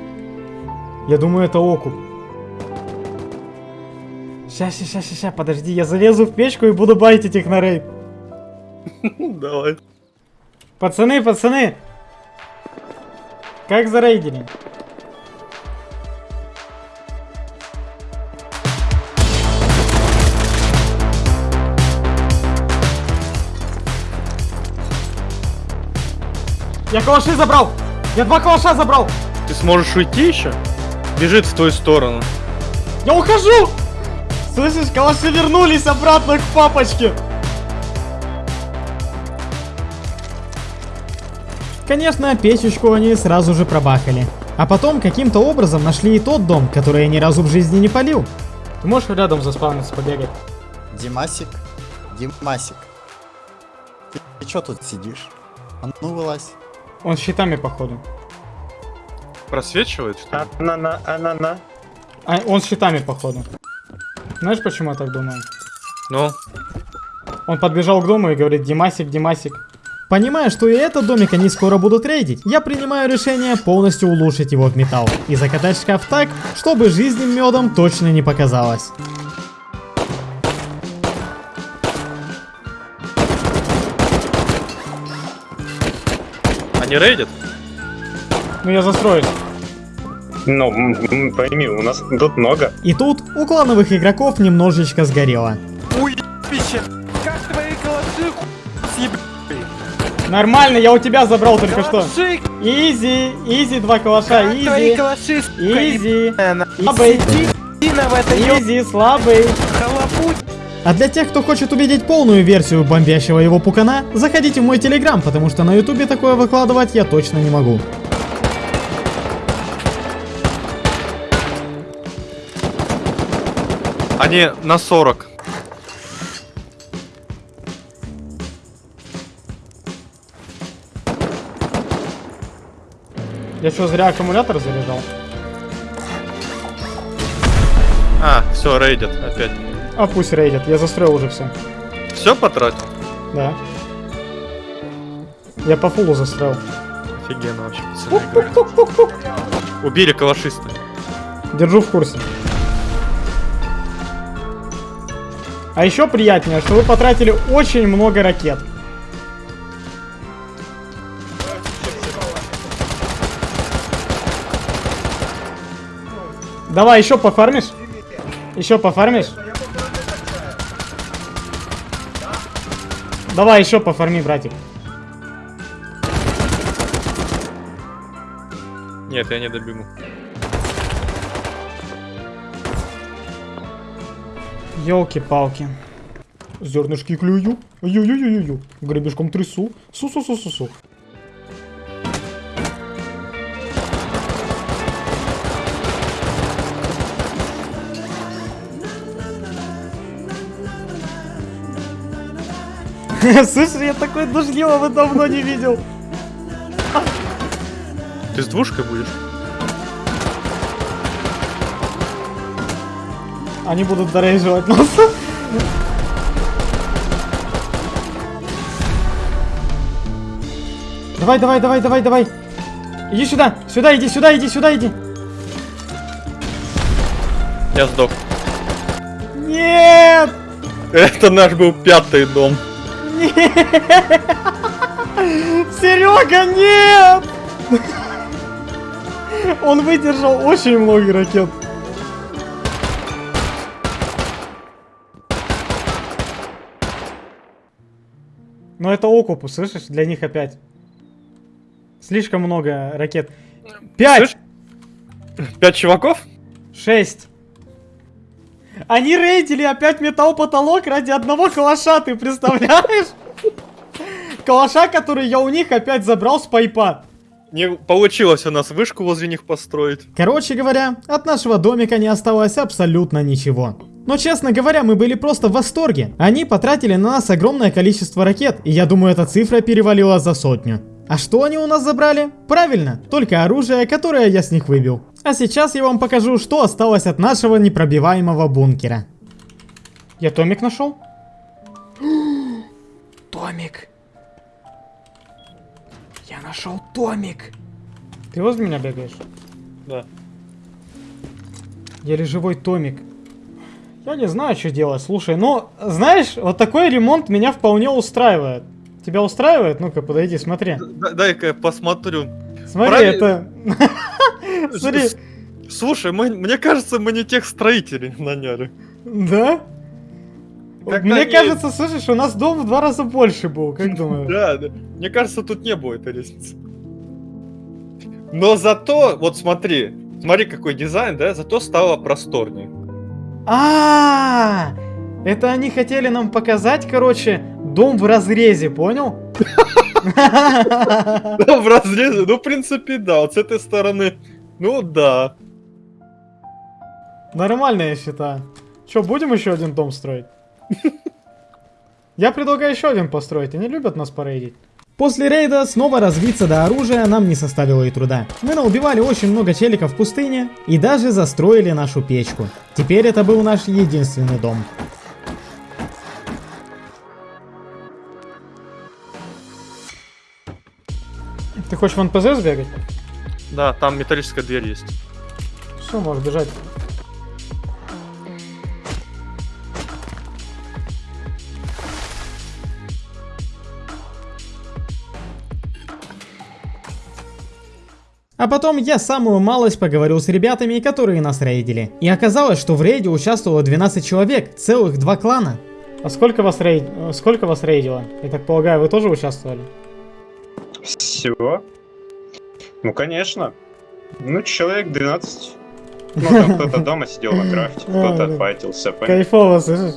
Я думаю, это окуп. Ща, ща, ща, ща, ща, подожди, я залезу в печку и буду байтить их на рейд. [LAUGHS] Давай. Пацаны, пацаны! Как зарейдили? Я калаши забрал! Я два калаша забрал! Ты сможешь уйти еще? Бежит в твою сторону. Я ухожу! Слышишь, калаши вернулись обратно к папочке! Конечно, печечку они сразу же пробахали. А потом каким-то образом нашли и тот дом, который я ни разу в жизни не полил. Ты можешь рядом заспавниться, побегать? Димасик, Димасик. Ты, ты чё тут сидишь? А ну вылазь. Он с щитами, походу. Просвечивает, что ли? Анана, анана. А, он с щитами, походу. Знаешь, почему я так думаю? Ну, Он подбежал к дому и говорит, Димасик, Димасик. Понимая, что и этот домик они скоро будут рейдить, я принимаю решение полностью улучшить его в металл и закатать шкаф так, чтобы жизнь медом точно не показалось. Они рейдят? Ну я застроюсь. Ну, пойми, у нас тут много. И тут у клановых игроков немножечко сгорело. Уебище! Как твои калаши съеб... Нормально, я у тебя забрал только что. Калаши, Изи, изи, два калаша, как твои изи. калаши, Изи, слабый, изи, слабый. халапуть. А для тех, кто хочет увидеть полную версию бомбящего его пукана, заходите в мой телеграм, потому что на ютубе такое выкладывать я точно не могу. Они на 40. Я что, зря аккумулятор заряжал? А, все, рейдят опять. А пусть рейдят, я застроил уже все. Все потратил? Да. Я по фулу застроил. Офигенно вообще, пацаны. Убили калашиста. Держу в курсе. А еще приятнее, что вы потратили очень много ракет. Давай, еще пофармишь? Еще пофармишь? Давай, еще пофарми, братик. Нет, я не добегу. Елки-палки. Зернышки клюю. Ю-ю-ю-ю-ю. Гребешком трясу. Су-су-су-су-су. [LAUGHS] Слышь, я такой дождливого давно не видел. Ты с двушкой будешь? Они будут дорейживать нас. Давай, давай, давай, давай, давай. Иди сюда, сюда, иди, сюда, иди, сюда, иди. Я сдох. Нет! Это наш был пятый дом. Серега, нет! Он выдержал очень много ракет. Но это окупу, слышишь? Для них опять. Слишком много ракет. Пять! Слышь? Пять чуваков? Шесть. Они рейдили опять металл потолок ради одного калаша, ты представляешь? Калаша, который я у них опять забрал с пайпа. Не получилось у нас вышку возле них построить. Короче говоря, от нашего домика не осталось абсолютно ничего. Но честно говоря, мы были просто в восторге. Они потратили на нас огромное количество ракет, и я думаю, эта цифра перевалила за сотню. А что они у нас забрали? Правильно, только оружие, которое я с них выбил. А сейчас я вам покажу, что осталось от нашего непробиваемого бункера. Я Томик нашел? [GASPS] Томик. Я нашел Томик. Ты возле меня бегаешь? Да. Еле живой Томик. Я не знаю, что делать. Слушай, ну, знаешь, вот такой ремонт меня вполне устраивает. Тебя устраивает? Ну-ка, подойди, смотри. Дай-ка я посмотрю. Смотри, Правильно. это... [LAUGHS] Смотри, Слушай, мы- мне кажется, мы не тех строителей наняли. да? Как-то Мне они- кажется, слышишь, у нас дом в два раза больше был, как [LAUGHS] думаешь? Да, да. Мне кажется, тут не было этой лестницы. Но зато, вот смотри, смотри какой дизайн, да, зато стало просторнее. А, это они хотели нам показать, короче, дом в разрезе, понял? Ну, в разрезе, ну, в принципе, да, вот с этой стороны, ну, да. Нормально, я считаю. Че, будем еще один дом строить? Я предлагаю еще один построить, они любят нас порейдить. После рейда снова развиться до оружия нам не составило и труда. Мы наубивали очень много челиков в пустыне и даже застроили нашу печку. Теперь это был наш единственный дом. Ты хочешь в НПЗ сбегать? Да, там металлическая дверь есть. Все, можешь бежать. А потом я самую малость поговорил с ребятами, которые нас рейдили. И оказалось, что в рейде участвовало 12 человек, целых два клана. А сколько вас, рейд... сколько вас рейдило? Я так полагаю, вы тоже участвовали? Всего? Ну, конечно. Ну, человек 12. Ну, там кто-то дома сидел на крафте, кто-то А, файтился. понятно. Кайфово, слышишь?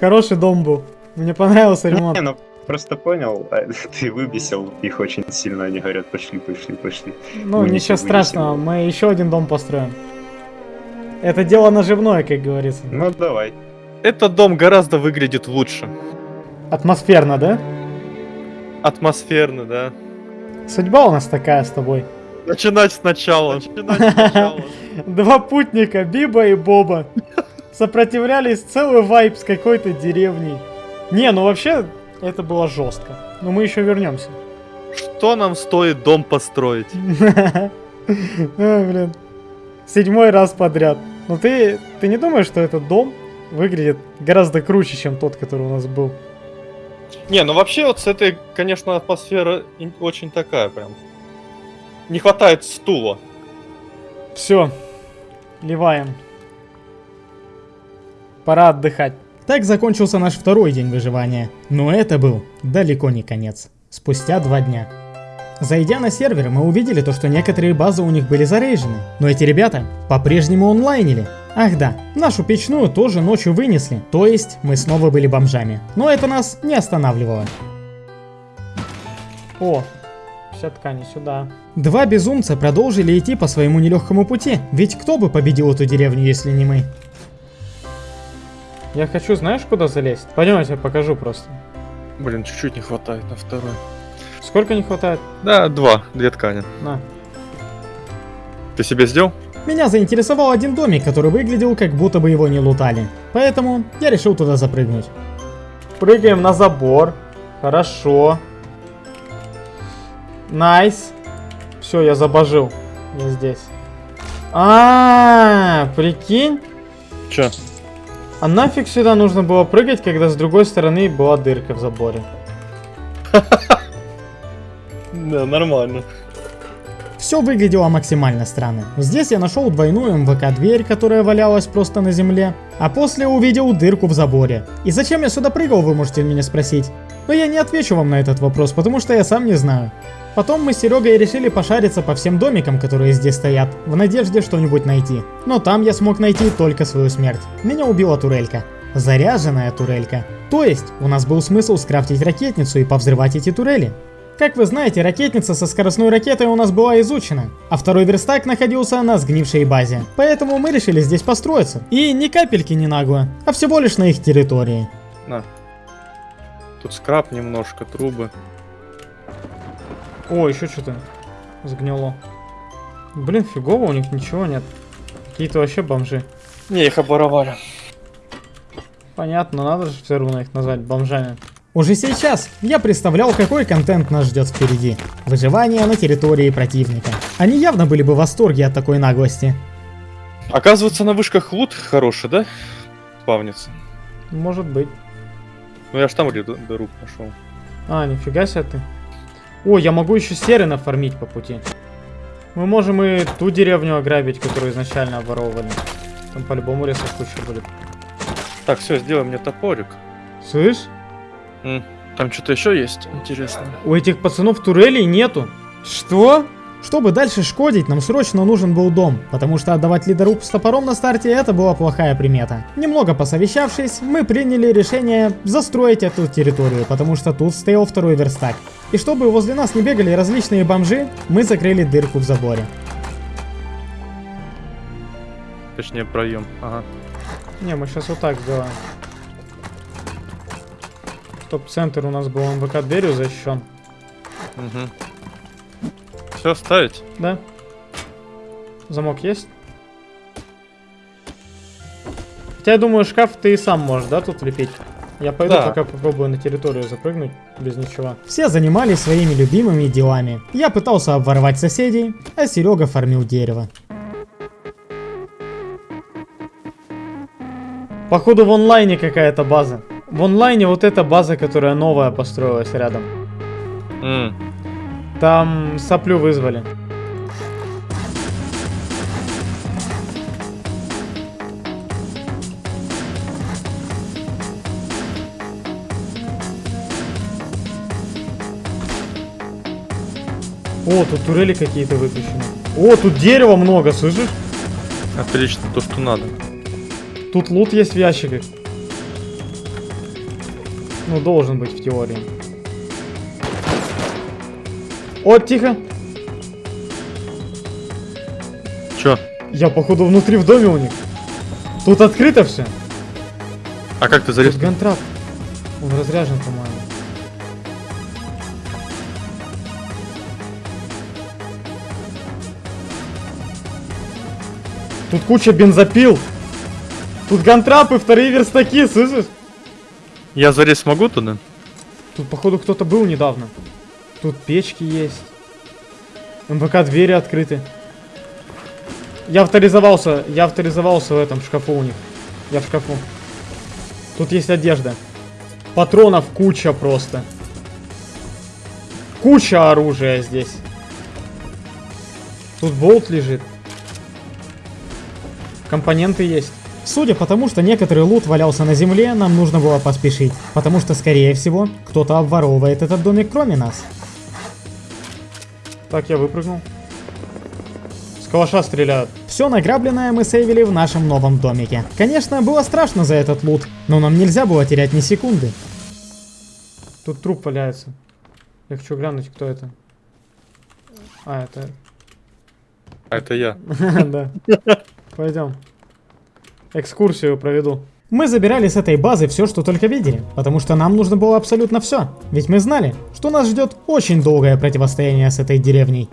Хороший дом был. Мне понравился ремонт. Не, ну, просто понял, а, [LAUGHS] ты выбесил их очень сильно, они говорят, пошли, пошли, пошли. Ну, ничего вынесем. страшного, мы еще один дом построим. Это дело наживное, как говорится. Ну, давай. Этот дом гораздо выглядит лучше. Атмосферно, да? Атмосферно, да. Судьба у нас такая с тобой. Начинать сначала. Начинать сначала. [LAUGHS] Два путника, Биба и Боба, сопротивлялись целый вайп с какой-то деревней. Не, ну вообще, это было жестко. Но мы еще вернемся. Что нам стоит дом построить? [LAUGHS] Блин. Седьмой раз подряд. Но ты, ты не думаешь, что этот дом выглядит гораздо круче, чем тот, который у нас был? Не, ну вообще вот с этой, конечно, атмосфера очень такая прям. Не хватает стула. Все, ливаем. Пора отдыхать. Так закончился наш второй день выживания. Но это был далеко не конец. Спустя два дня. Зайдя на сервер, мы увидели то, что некоторые базы у них были зарейжены. Но эти ребята по-прежнему онлайнили. Ах да, нашу печную тоже ночью вынесли, то есть мы снова были бомжами. Но это нас не останавливало. О, вся ткань сюда. Два безумца продолжили идти по своему нелегкому пути, ведь кто бы победил эту деревню, если не мы? Я хочу, знаешь, куда залезть? Пойдем, я тебе покажу просто. Блин, чуть-чуть не хватает на второй. Сколько не хватает? Да, два, две ткани. На. Ты себе сделал? Меня заинтересовал один домик, который выглядел, как будто бы его не лутали. Поэтому я решил туда запрыгнуть. Прыгаем на забор. Хорошо. Nice. Все, я забожил. Я здесь. А, прикинь. Че? А нафиг сюда нужно было прыгать, когда с другой стороны была дырка в заборе? [LAUGHS] Да, нормально. Все выглядело максимально странно. Здесь я нашел двойную МВК-дверь, которая валялась просто на земле, а после увидел дырку в заборе. И зачем я сюда прыгал, вы можете меня спросить? Но я не отвечу вам на этот вопрос, потому что я сам не знаю. Потом мы с Серегой решили пошариться по всем домикам, которые здесь стоят, в надежде что-нибудь найти. Но там я смог найти только свою смерть. Меня убила турелька. Заряженная турелька. То есть, у нас был смысл скрафтить ракетницу и повзрывать эти турели. Как вы знаете, ракетница со скоростной ракетой у нас была изучена, а второй верстак находился на сгнившей базе. Поэтому мы решили здесь построиться. И ни капельки не нагло, а всего лишь на их территории. На. Тут скраб немножко, трубы. О, еще что-то сгнило. Блин, фигово, у них ничего нет. Какие-то вообще бомжи. Не, их оборовали. Понятно, надо же все равно их назвать бомжами. Уже сейчас я представлял, какой контент нас ждет впереди. Выживание на территории противника. Они явно были бы в восторге от такой наглости. Оказывается, на вышках лут хороший, да? Спавнится. Может быть. Ну я ж там дыру нашел. А, нифига себе ты. О, я могу еще серы нафармить по пути. Мы можем и ту деревню ограбить, которую изначально обворовывали. Там по-любому ресов куча будет. Так, все, сделай мне топорик. Слышь? Там что-то еще есть интересно. У этих пацанов турелей нету. Что? Чтобы дальше шкодить, нам срочно нужен был дом, потому что отдавать лидоруб с топором на старте это была плохая примета. Немного посовещавшись, мы приняли решение застроить эту территорию, потому что тут стоял второй верстак. И чтобы возле нас не бегали различные бомжи, мы закрыли дырку в заборе. Точнее, проем. Ага. Не, мы сейчас вот так сделаем. Чтоб центр у нас был МВК дверью защищен. Угу. Все, ставить? Да? Замок есть? Хотя я думаю, шкаф ты и сам можешь, да, тут лепить? Я пойду Да. пока попробую на территорию запрыгнуть без ничего. Все занимались своими любимыми делами. Я пытался обворовать соседей, а Серега фармил дерево. Походу в онлайне какая-то база. В онлайне вот эта база, которая новая построилась рядом. Mm. Там соплю вызвали. О, тут турели какие-то выключены. О, тут дерева много, слышишь? Отлично, то, что надо. Тут лут есть в ящиках. Ну, должен быть в теории. О, тихо. Чё? Я, походу, внутри в доме у них. Тут открыто все. А как ты залез? Тут гантрап. Он разряжен, по-моему. Тут куча бензопил. Тут гантрапы, вторые верстаки, слышишь? Я залезть смогу туда? Тут, походу, кто-то был недавно. Тут печки есть. МВК двери открыты. Я авторизовался, я авторизовался в этом шкафу у них. Я в шкафу. Тут есть одежда. Патронов куча просто. Куча оружия здесь. Тут болт лежит. Компоненты есть. Судя по тому, что некоторый лут валялся на земле, нам нужно было поспешить. Потому что, скорее всего, кто-то обворовывает этот домик кроме нас. Так, я выпрыгнул. С калаша стреляют. Все награбленное мы сейвили в нашем новом домике. Конечно, было страшно за этот лут, но нам нельзя было терять ни секунды. Тут труп валяется. Я хочу глянуть, кто это. А, это... А это я. [LAUGHS] Да. [LAUGHS] Пойдем. Экскурсию проведу. Мы забирали с этой базы все, что только видели, потому что нам нужно было абсолютно все. Ведь мы знали, что нас ждет очень долгое противостояние с этой деревней.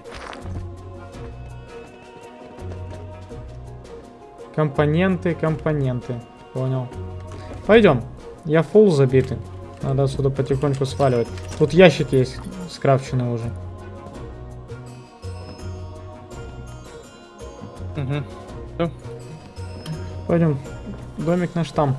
Компоненты, компоненты. Понял. Пойдем. Я фул забитый. Надо отсюда потихоньку сваливать. Тут ящики есть скрафченные уже. Угу. Пойдем. Домик наш там.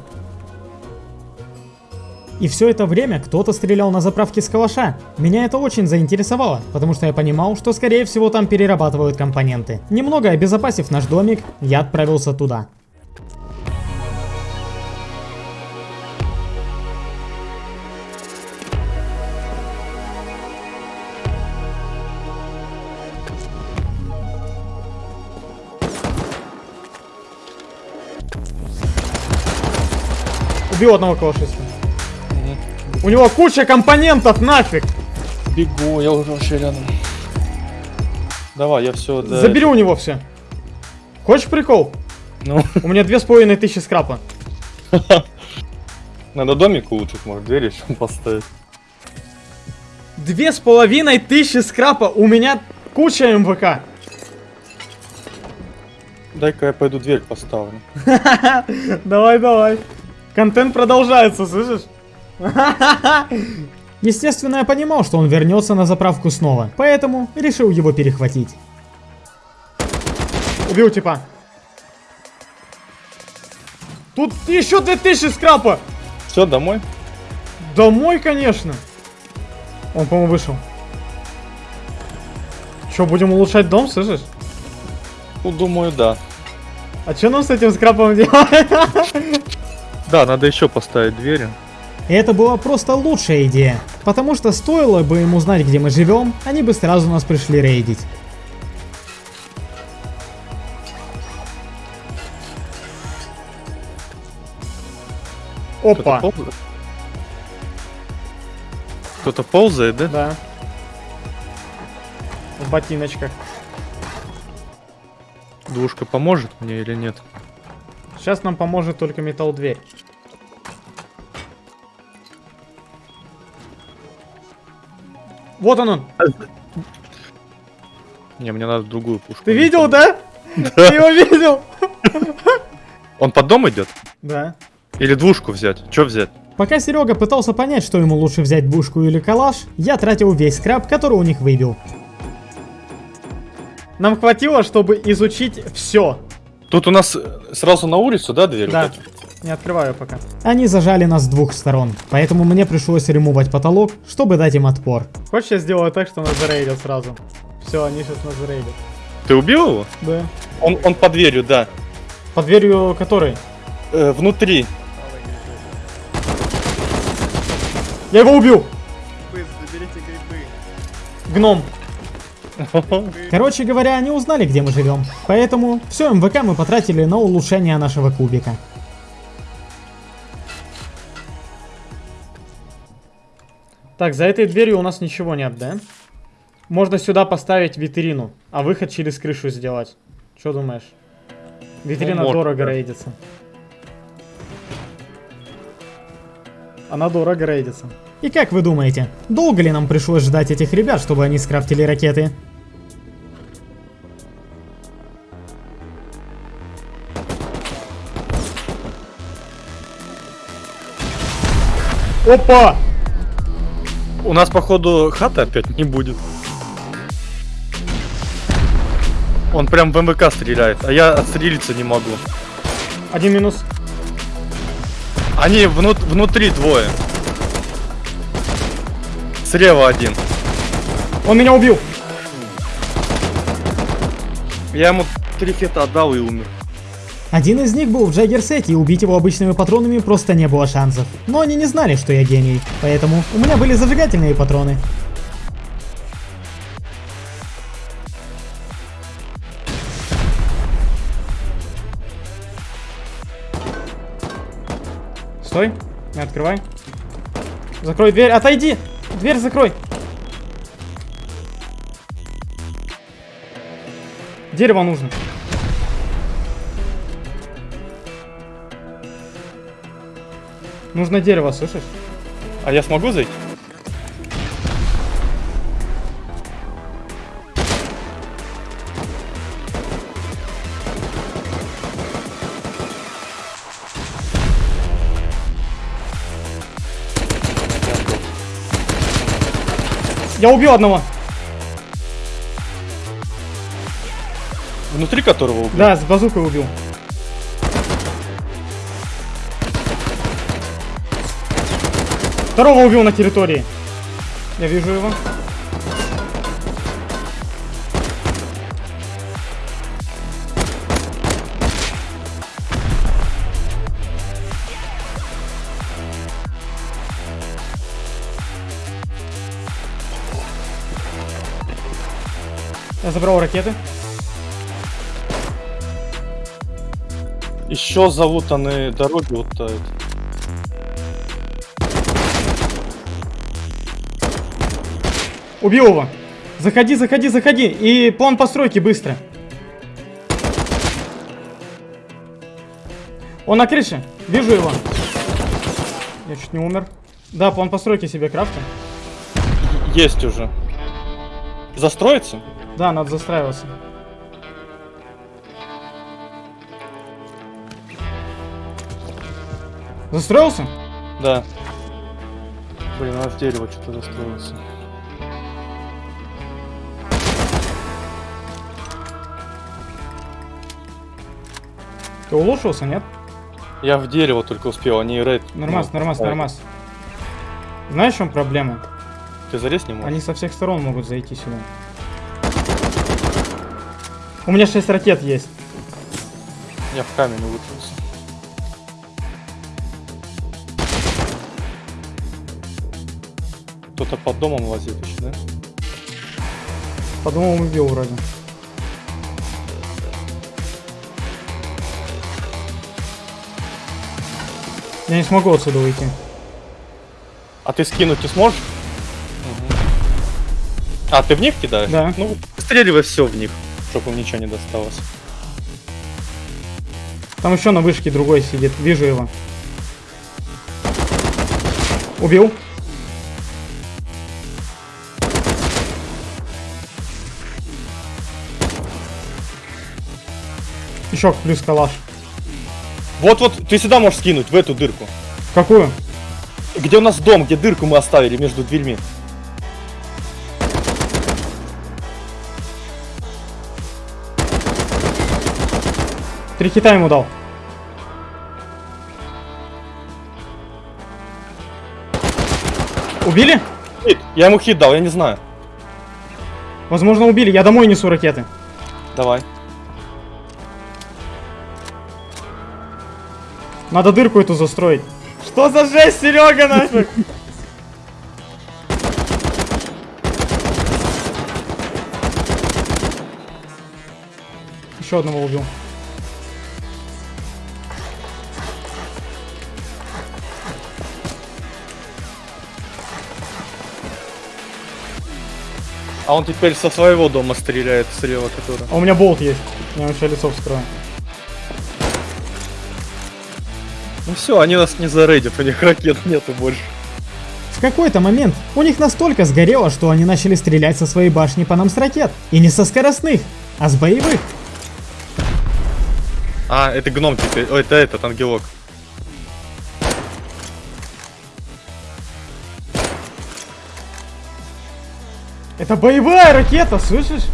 И все это время кто-то стрелял на заправке с калаша. Меня это очень заинтересовало, потому что я понимал, что скорее всего там перерабатывают компоненты. Немного обезопасив наш домик, я отправился туда. Убил одного калашиста. У него куча компонентов, нафиг! Бегу, я уже вообще рядом. Давай, я все. Забери у него все. Хочешь прикол? Ну, У меня две с половиной тысячи скрапа. [LAUGHS] надо домик улучшить, может, дверь еще поставить. Две с половиной тысячи скрапа. У меня куча МВК. Дай-ка я пойду дверь поставлю. [LAUGHS] Давай, давай. Контент продолжается, слышишь? [LAUGHS] Естественно, я понимал, что он вернется на заправку снова, поэтому решил его перехватить. Убил типа. Тут еще 2000 скрапа. Все, домой? Домой, конечно. Он, по-моему, вышел. Че, будем улучшать дом, слышишь? Ну, думаю, да. А что нам с этим скрапом делать? [LAUGHS] Да, надо еще поставить двери. Это была просто лучшая идея, потому что стоило бы им узнать, где мы живем, они бы сразу нас пришли рейдить. Опа. Кто-то ползает? Кто-то ползает, да? Да. В ботиночках. Двушка поможет мне или нет? Сейчас нам поможет только металл дверь. Вот он он. Не, мне надо другую пушку. Ты видел, да? [LAUGHS] Ты его видел? Он под дом идет? Да. Или двушку взять? Че взять? Пока Серега пытался понять, что ему лучше взять бушку или калаш, я тратил весь скраб, который у них выбил. Нам хватило, чтобы изучить все. Тут у нас э, сразу на улицу, да, дверь? Да. Не открываю пока. Они зажали нас с двух сторон, поэтому мне пришлось ремувать потолок, чтобы дать им отпор. Хочешь, я сделаю так, что нас зарейдят сразу? Все, они сейчас нас зарейдят. Ты убил его? Да. Он, он под дверью, да. Под дверью которой? Э, внутри. Я его убил! Гном. [LAUGHS] Короче говоря, они узнали, где мы живем. Поэтому все МВК мы потратили на улучшение нашего кубика. Так, за этой дверью у нас ничего нет, да? Можно сюда поставить витрину, а выход через крышу сделать. Что думаешь? Витрина можно, дорого да. рейдится. Она дорого рейдится. И как вы думаете, долго ли нам пришлось ждать этих ребят, чтобы они скрафтили ракеты? Опа! У нас, походу, хаты опять не будет. Он прям в МВК стреляет, а я отстрелиться не могу. Один минус. Они внут- внутри двое. Слева один. Он меня убил. Я ему три хита отдал и умер. Один из них был в Джаггерсете, и убить его обычными патронами просто не было шансов. Но они не знали, что я гений, поэтому у меня были зажигательные патроны. Стой. Не открывай. Закрой дверь. Отойди. Дверь закрой. Дерево нужно. Нужно дерево, слышишь? А я смогу зайти? Я убил одного. Внутри которого убил? Да, с базукой убил. Второго убил на территории. Я вижу его. Я забрал ракеты. Еще залутанные дороги вот Убил его. Заходи, заходи, заходи. И план постройки быстро. Он на крыше. Вижу его. Я чуть не умер. Да, план постройки себе крафтим. Есть уже. Застроиться? Да, надо застраиваться. Застроился? Да. Блин, у нас дерево что-то застроился. Ты улучшился, нет? Я в дерево только успел, они рейд. Нормас, ну, нормас, ставят. нормас. Знаешь, в чем проблема? Ты залез не можешь? Они со всех сторон могут зайти сюда. У меня 6 ракет есть. Я в камень улучшился. Кто-то под домом лазит еще, да? Подумал, убил вроде. Я не смогу отсюда уйти. А ты скинуть не сможешь? А, ты в них кидаешь? Да. Ну, стреливай все в них, чтобы им ничего не досталось. Там еще на вышке другой сидит. Вижу его. Убил. Еще плюс калаш. Вот-вот, ты сюда можешь скинуть, в эту дырку. Какую? Где у нас дом, где дырку мы оставили между дверьми. Три хита ему дал. Убили? Хит, я ему хит дал, я не знаю. Возможно, убили. Я домой несу ракеты. Давай. Надо дырку эту застроить. Что за жесть, Серега, нафиг? Еще одного убил. А он теперь со своего дома стреляет слева, который. А у меня болт есть. Я еще лицо вскрою. Ну все, они нас не зарейдят, у них ракет нету больше. В какой-то момент у них настолько сгорело, что они начали стрелять со своей башни по нам с ракет. И не со скоростных, а с боевых. А, это гном теперь. Ой, это этот ангелок. Это боевая ракета, слышишь?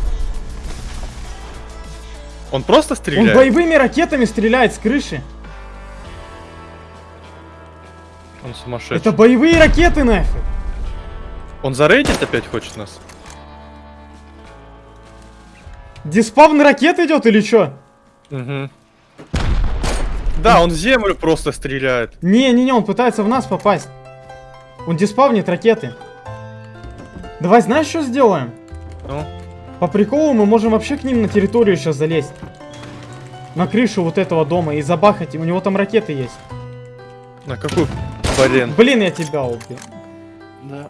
Он просто Он стреляет? боевыми ракетами стреляет с крыши. Он сумасшедший. Это боевые ракеты нафиг. Он зарейдить опять хочет нас? Диспавн ракет идет или что? Угу. Да, он в землю просто стреляет. Не-не-не, он пытается в нас попасть. Он диспавнит ракеты. Давай знаешь, что сделаем? Ну, По приколу мы можем вообще к ним на территорию сейчас залезть. На крышу вот этого дома и забахать. У него там ракеты есть. на какую? Блин. Блин, я тебя убил. Да.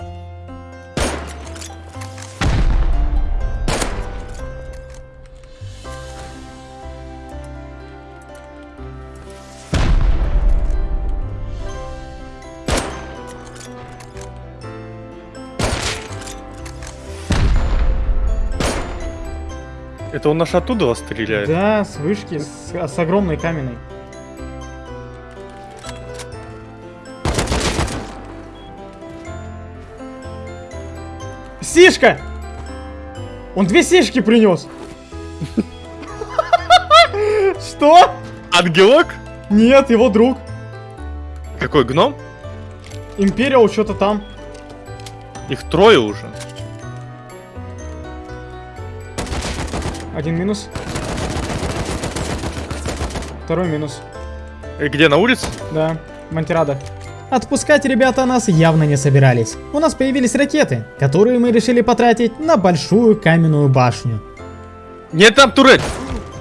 Это он наш оттуда вас стреляет? Да, с вышки, с, с огромной каменной. Сишка! Он две сишки принес. [LAUGHS] Что? Ангелок? Нет, его друг. Какой гном? Империал что-то там. Их трое уже. Один минус. Второй минус. И где, на улице? Да, Монтирада. Отпускать ребята нас явно не собирались. У нас появились ракеты, которые мы решили потратить на большую каменную башню. Нет, там турель!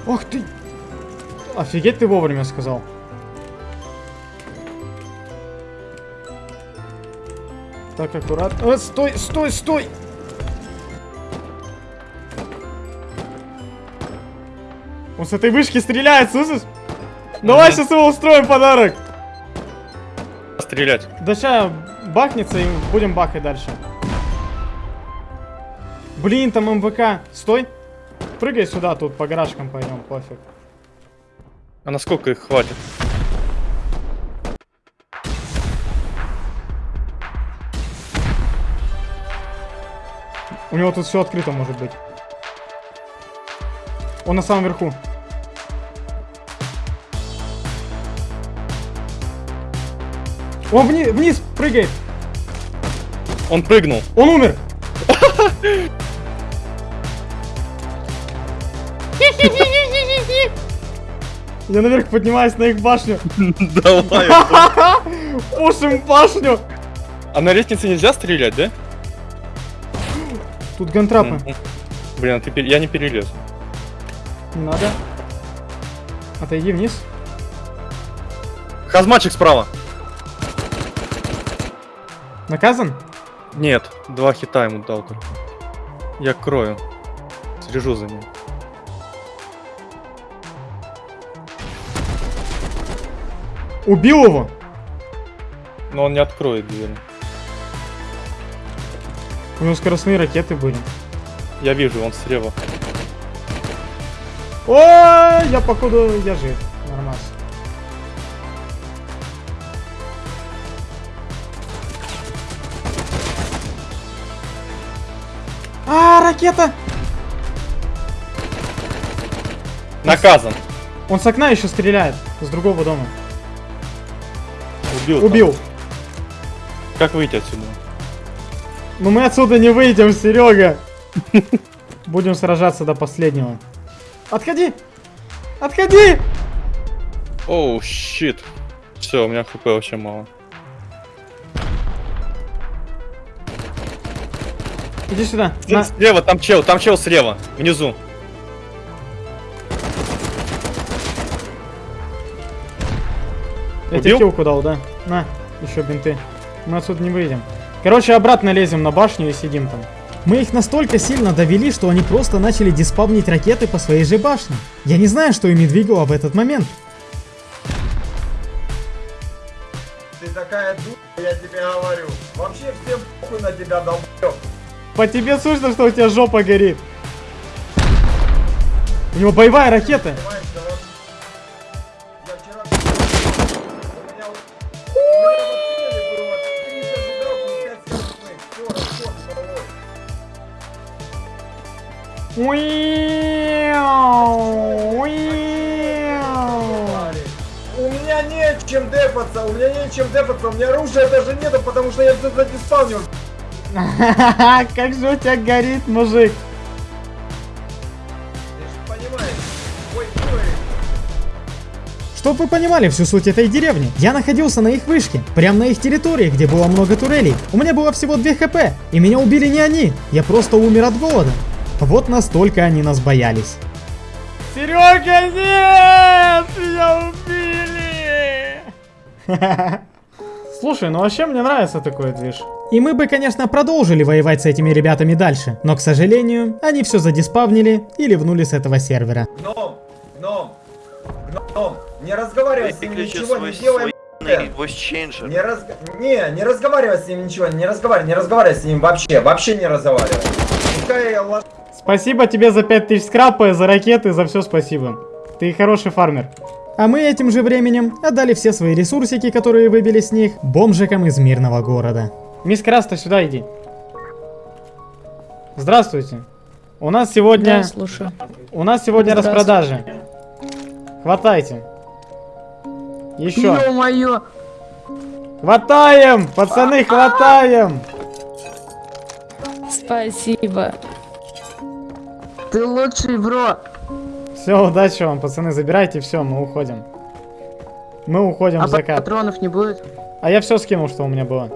Ох ты! Офигеть ты вовремя сказал. Так, аккуратно. Э, стой, стой, стой! Он с этой вышки стреляет, слышишь? Давай сейчас его устроим подарок. Стрелять. Да ща бахнется и будем бахать дальше. Блин, там МВК. Стой. Прыгай сюда, тут по гаражкам пойдем, пофиг. А насколько их хватит? У него тут все открыто может быть. Он на самом верху. Он вниз, вниз прыгает. Он прыгнул. Он умер. Я наверх поднимаюсь на их башню. [LAUGHS] Давай. Пушим [LAUGHS] башню. А на лестнице нельзя стрелять, да? Тут гантрапы. Блин, а ты пер- я не перелез. Не надо. Отойди вниз. Хазмачик справа. Наказан? Нет, два хита ему дал только. Я крою. Слежу за ним. Убил его. Но он не откроет дверь. У него скоростные ракеты были. Я вижу, он слева. Ой, я походу, я жив. Нормас. А, ракета! Наказан. Он с окна еще стреляет. С другого дома. Убил. там. Убил. Как выйти отсюда? Но мы отсюда не выйдем, Серега. Будем сражаться до последнего. Отходи! Отходи! Оу, щит. Все, у меня хп вообще мало. Иди сюда. На... Слева, там чел, там чел слева, внизу. Я тебе килку дал, да? На, еще бинты. Мы отсюда не выйдем. Короче, обратно лезем на башню и сидим там. Мы их настолько сильно довели, что они просто начали диспавнить ракеты по своей же башне. Я не знаю, что ими двигало в этот момент. Ты такая дура, я тебе говорю. Вообще всем похуй на тебя, долбёб. По тебе слышно, что у тебя жопа горит. У него боевая ракета. У меня вот... У меня вот цели было 30 зубров и 5 скоростных. Всё, расход головой. Уиу, уиу. У меня меня нечем дефаться, у меня оружия даже нету, потому что я все задиспавнил. [LAUGHS] Как же у тебя горит, мужик. Чтоб вы понимали всю суть этой деревни, я находился на их вышке, прямо на их территории, где было много турелей. У меня было всего 2 хп, и меня убили не они, я просто умер от голода. Вот настолько они нас боялись. Серега, нет! Меня убили! [LAUGHS] Слушай, ну вообще мне нравится такой движ. И мы бы, конечно, продолжили воевать с этими ребятами дальше, но, к сожалению, они все задиспавнили и ливнули с этого сервера. Гном, гном, гном, не разговаривай с ним, ничего не делай. Не раз... Не, не разговаривай с ним ничего, не разговаривай, не разговаривай с ним вообще, вообще не разговаривай. Пускай Спасибо тебе за 5000 скрапа, за ракеты, за все спасибо. Ты хороший фармер. А мы этим же временем отдали все свои ресурсики, которые выбили с них, бомжикам из мирного города. Мисс Краста, сюда иди. Здравствуйте. У нас сегодня... Да, слушаю. У нас сегодня распродажи. Хватайте. Еще. Ё-моё! Хватаем! Пацаны, хватаем! Спасибо. Ты лучший, бро. Все, удачи вам, пацаны, забирайте все, мы уходим. Мы уходим А в закат. патронов не будет? А я все скинул, что у меня было.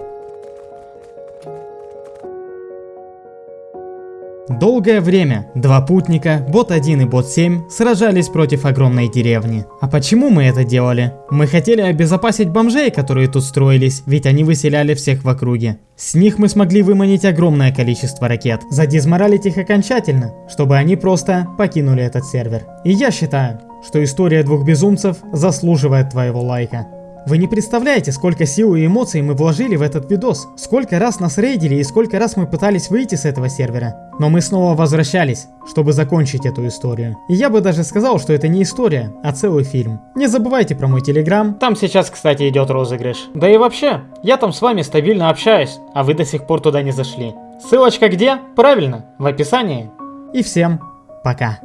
Долгое время два путника, бот 1 и бот 7, сражались против огромной деревни. А почему мы это делали? Мы хотели обезопасить бомжей, которые тут строились, ведь они выселяли всех в округе. С них мы смогли выманить огромное количество ракет, задизморалить их окончательно, чтобы они просто покинули этот сервер. И я считаю, что история двух безумцев заслуживает твоего лайка. Вы не представляете, сколько сил и эмоций мы вложили в этот видос, сколько раз нас рейдили и сколько раз мы пытались выйти с этого сервера. Но мы снова возвращались, чтобы закончить эту историю. И я бы даже сказал, что это не история, а целый фильм. Не забывайте про мой телеграм. Там сейчас, кстати, идет розыгрыш. Да и вообще, я там с вами стабильно общаюсь, а вы до сих пор туда не зашли. Ссылочка где? Правильно, в описании. И всем пока.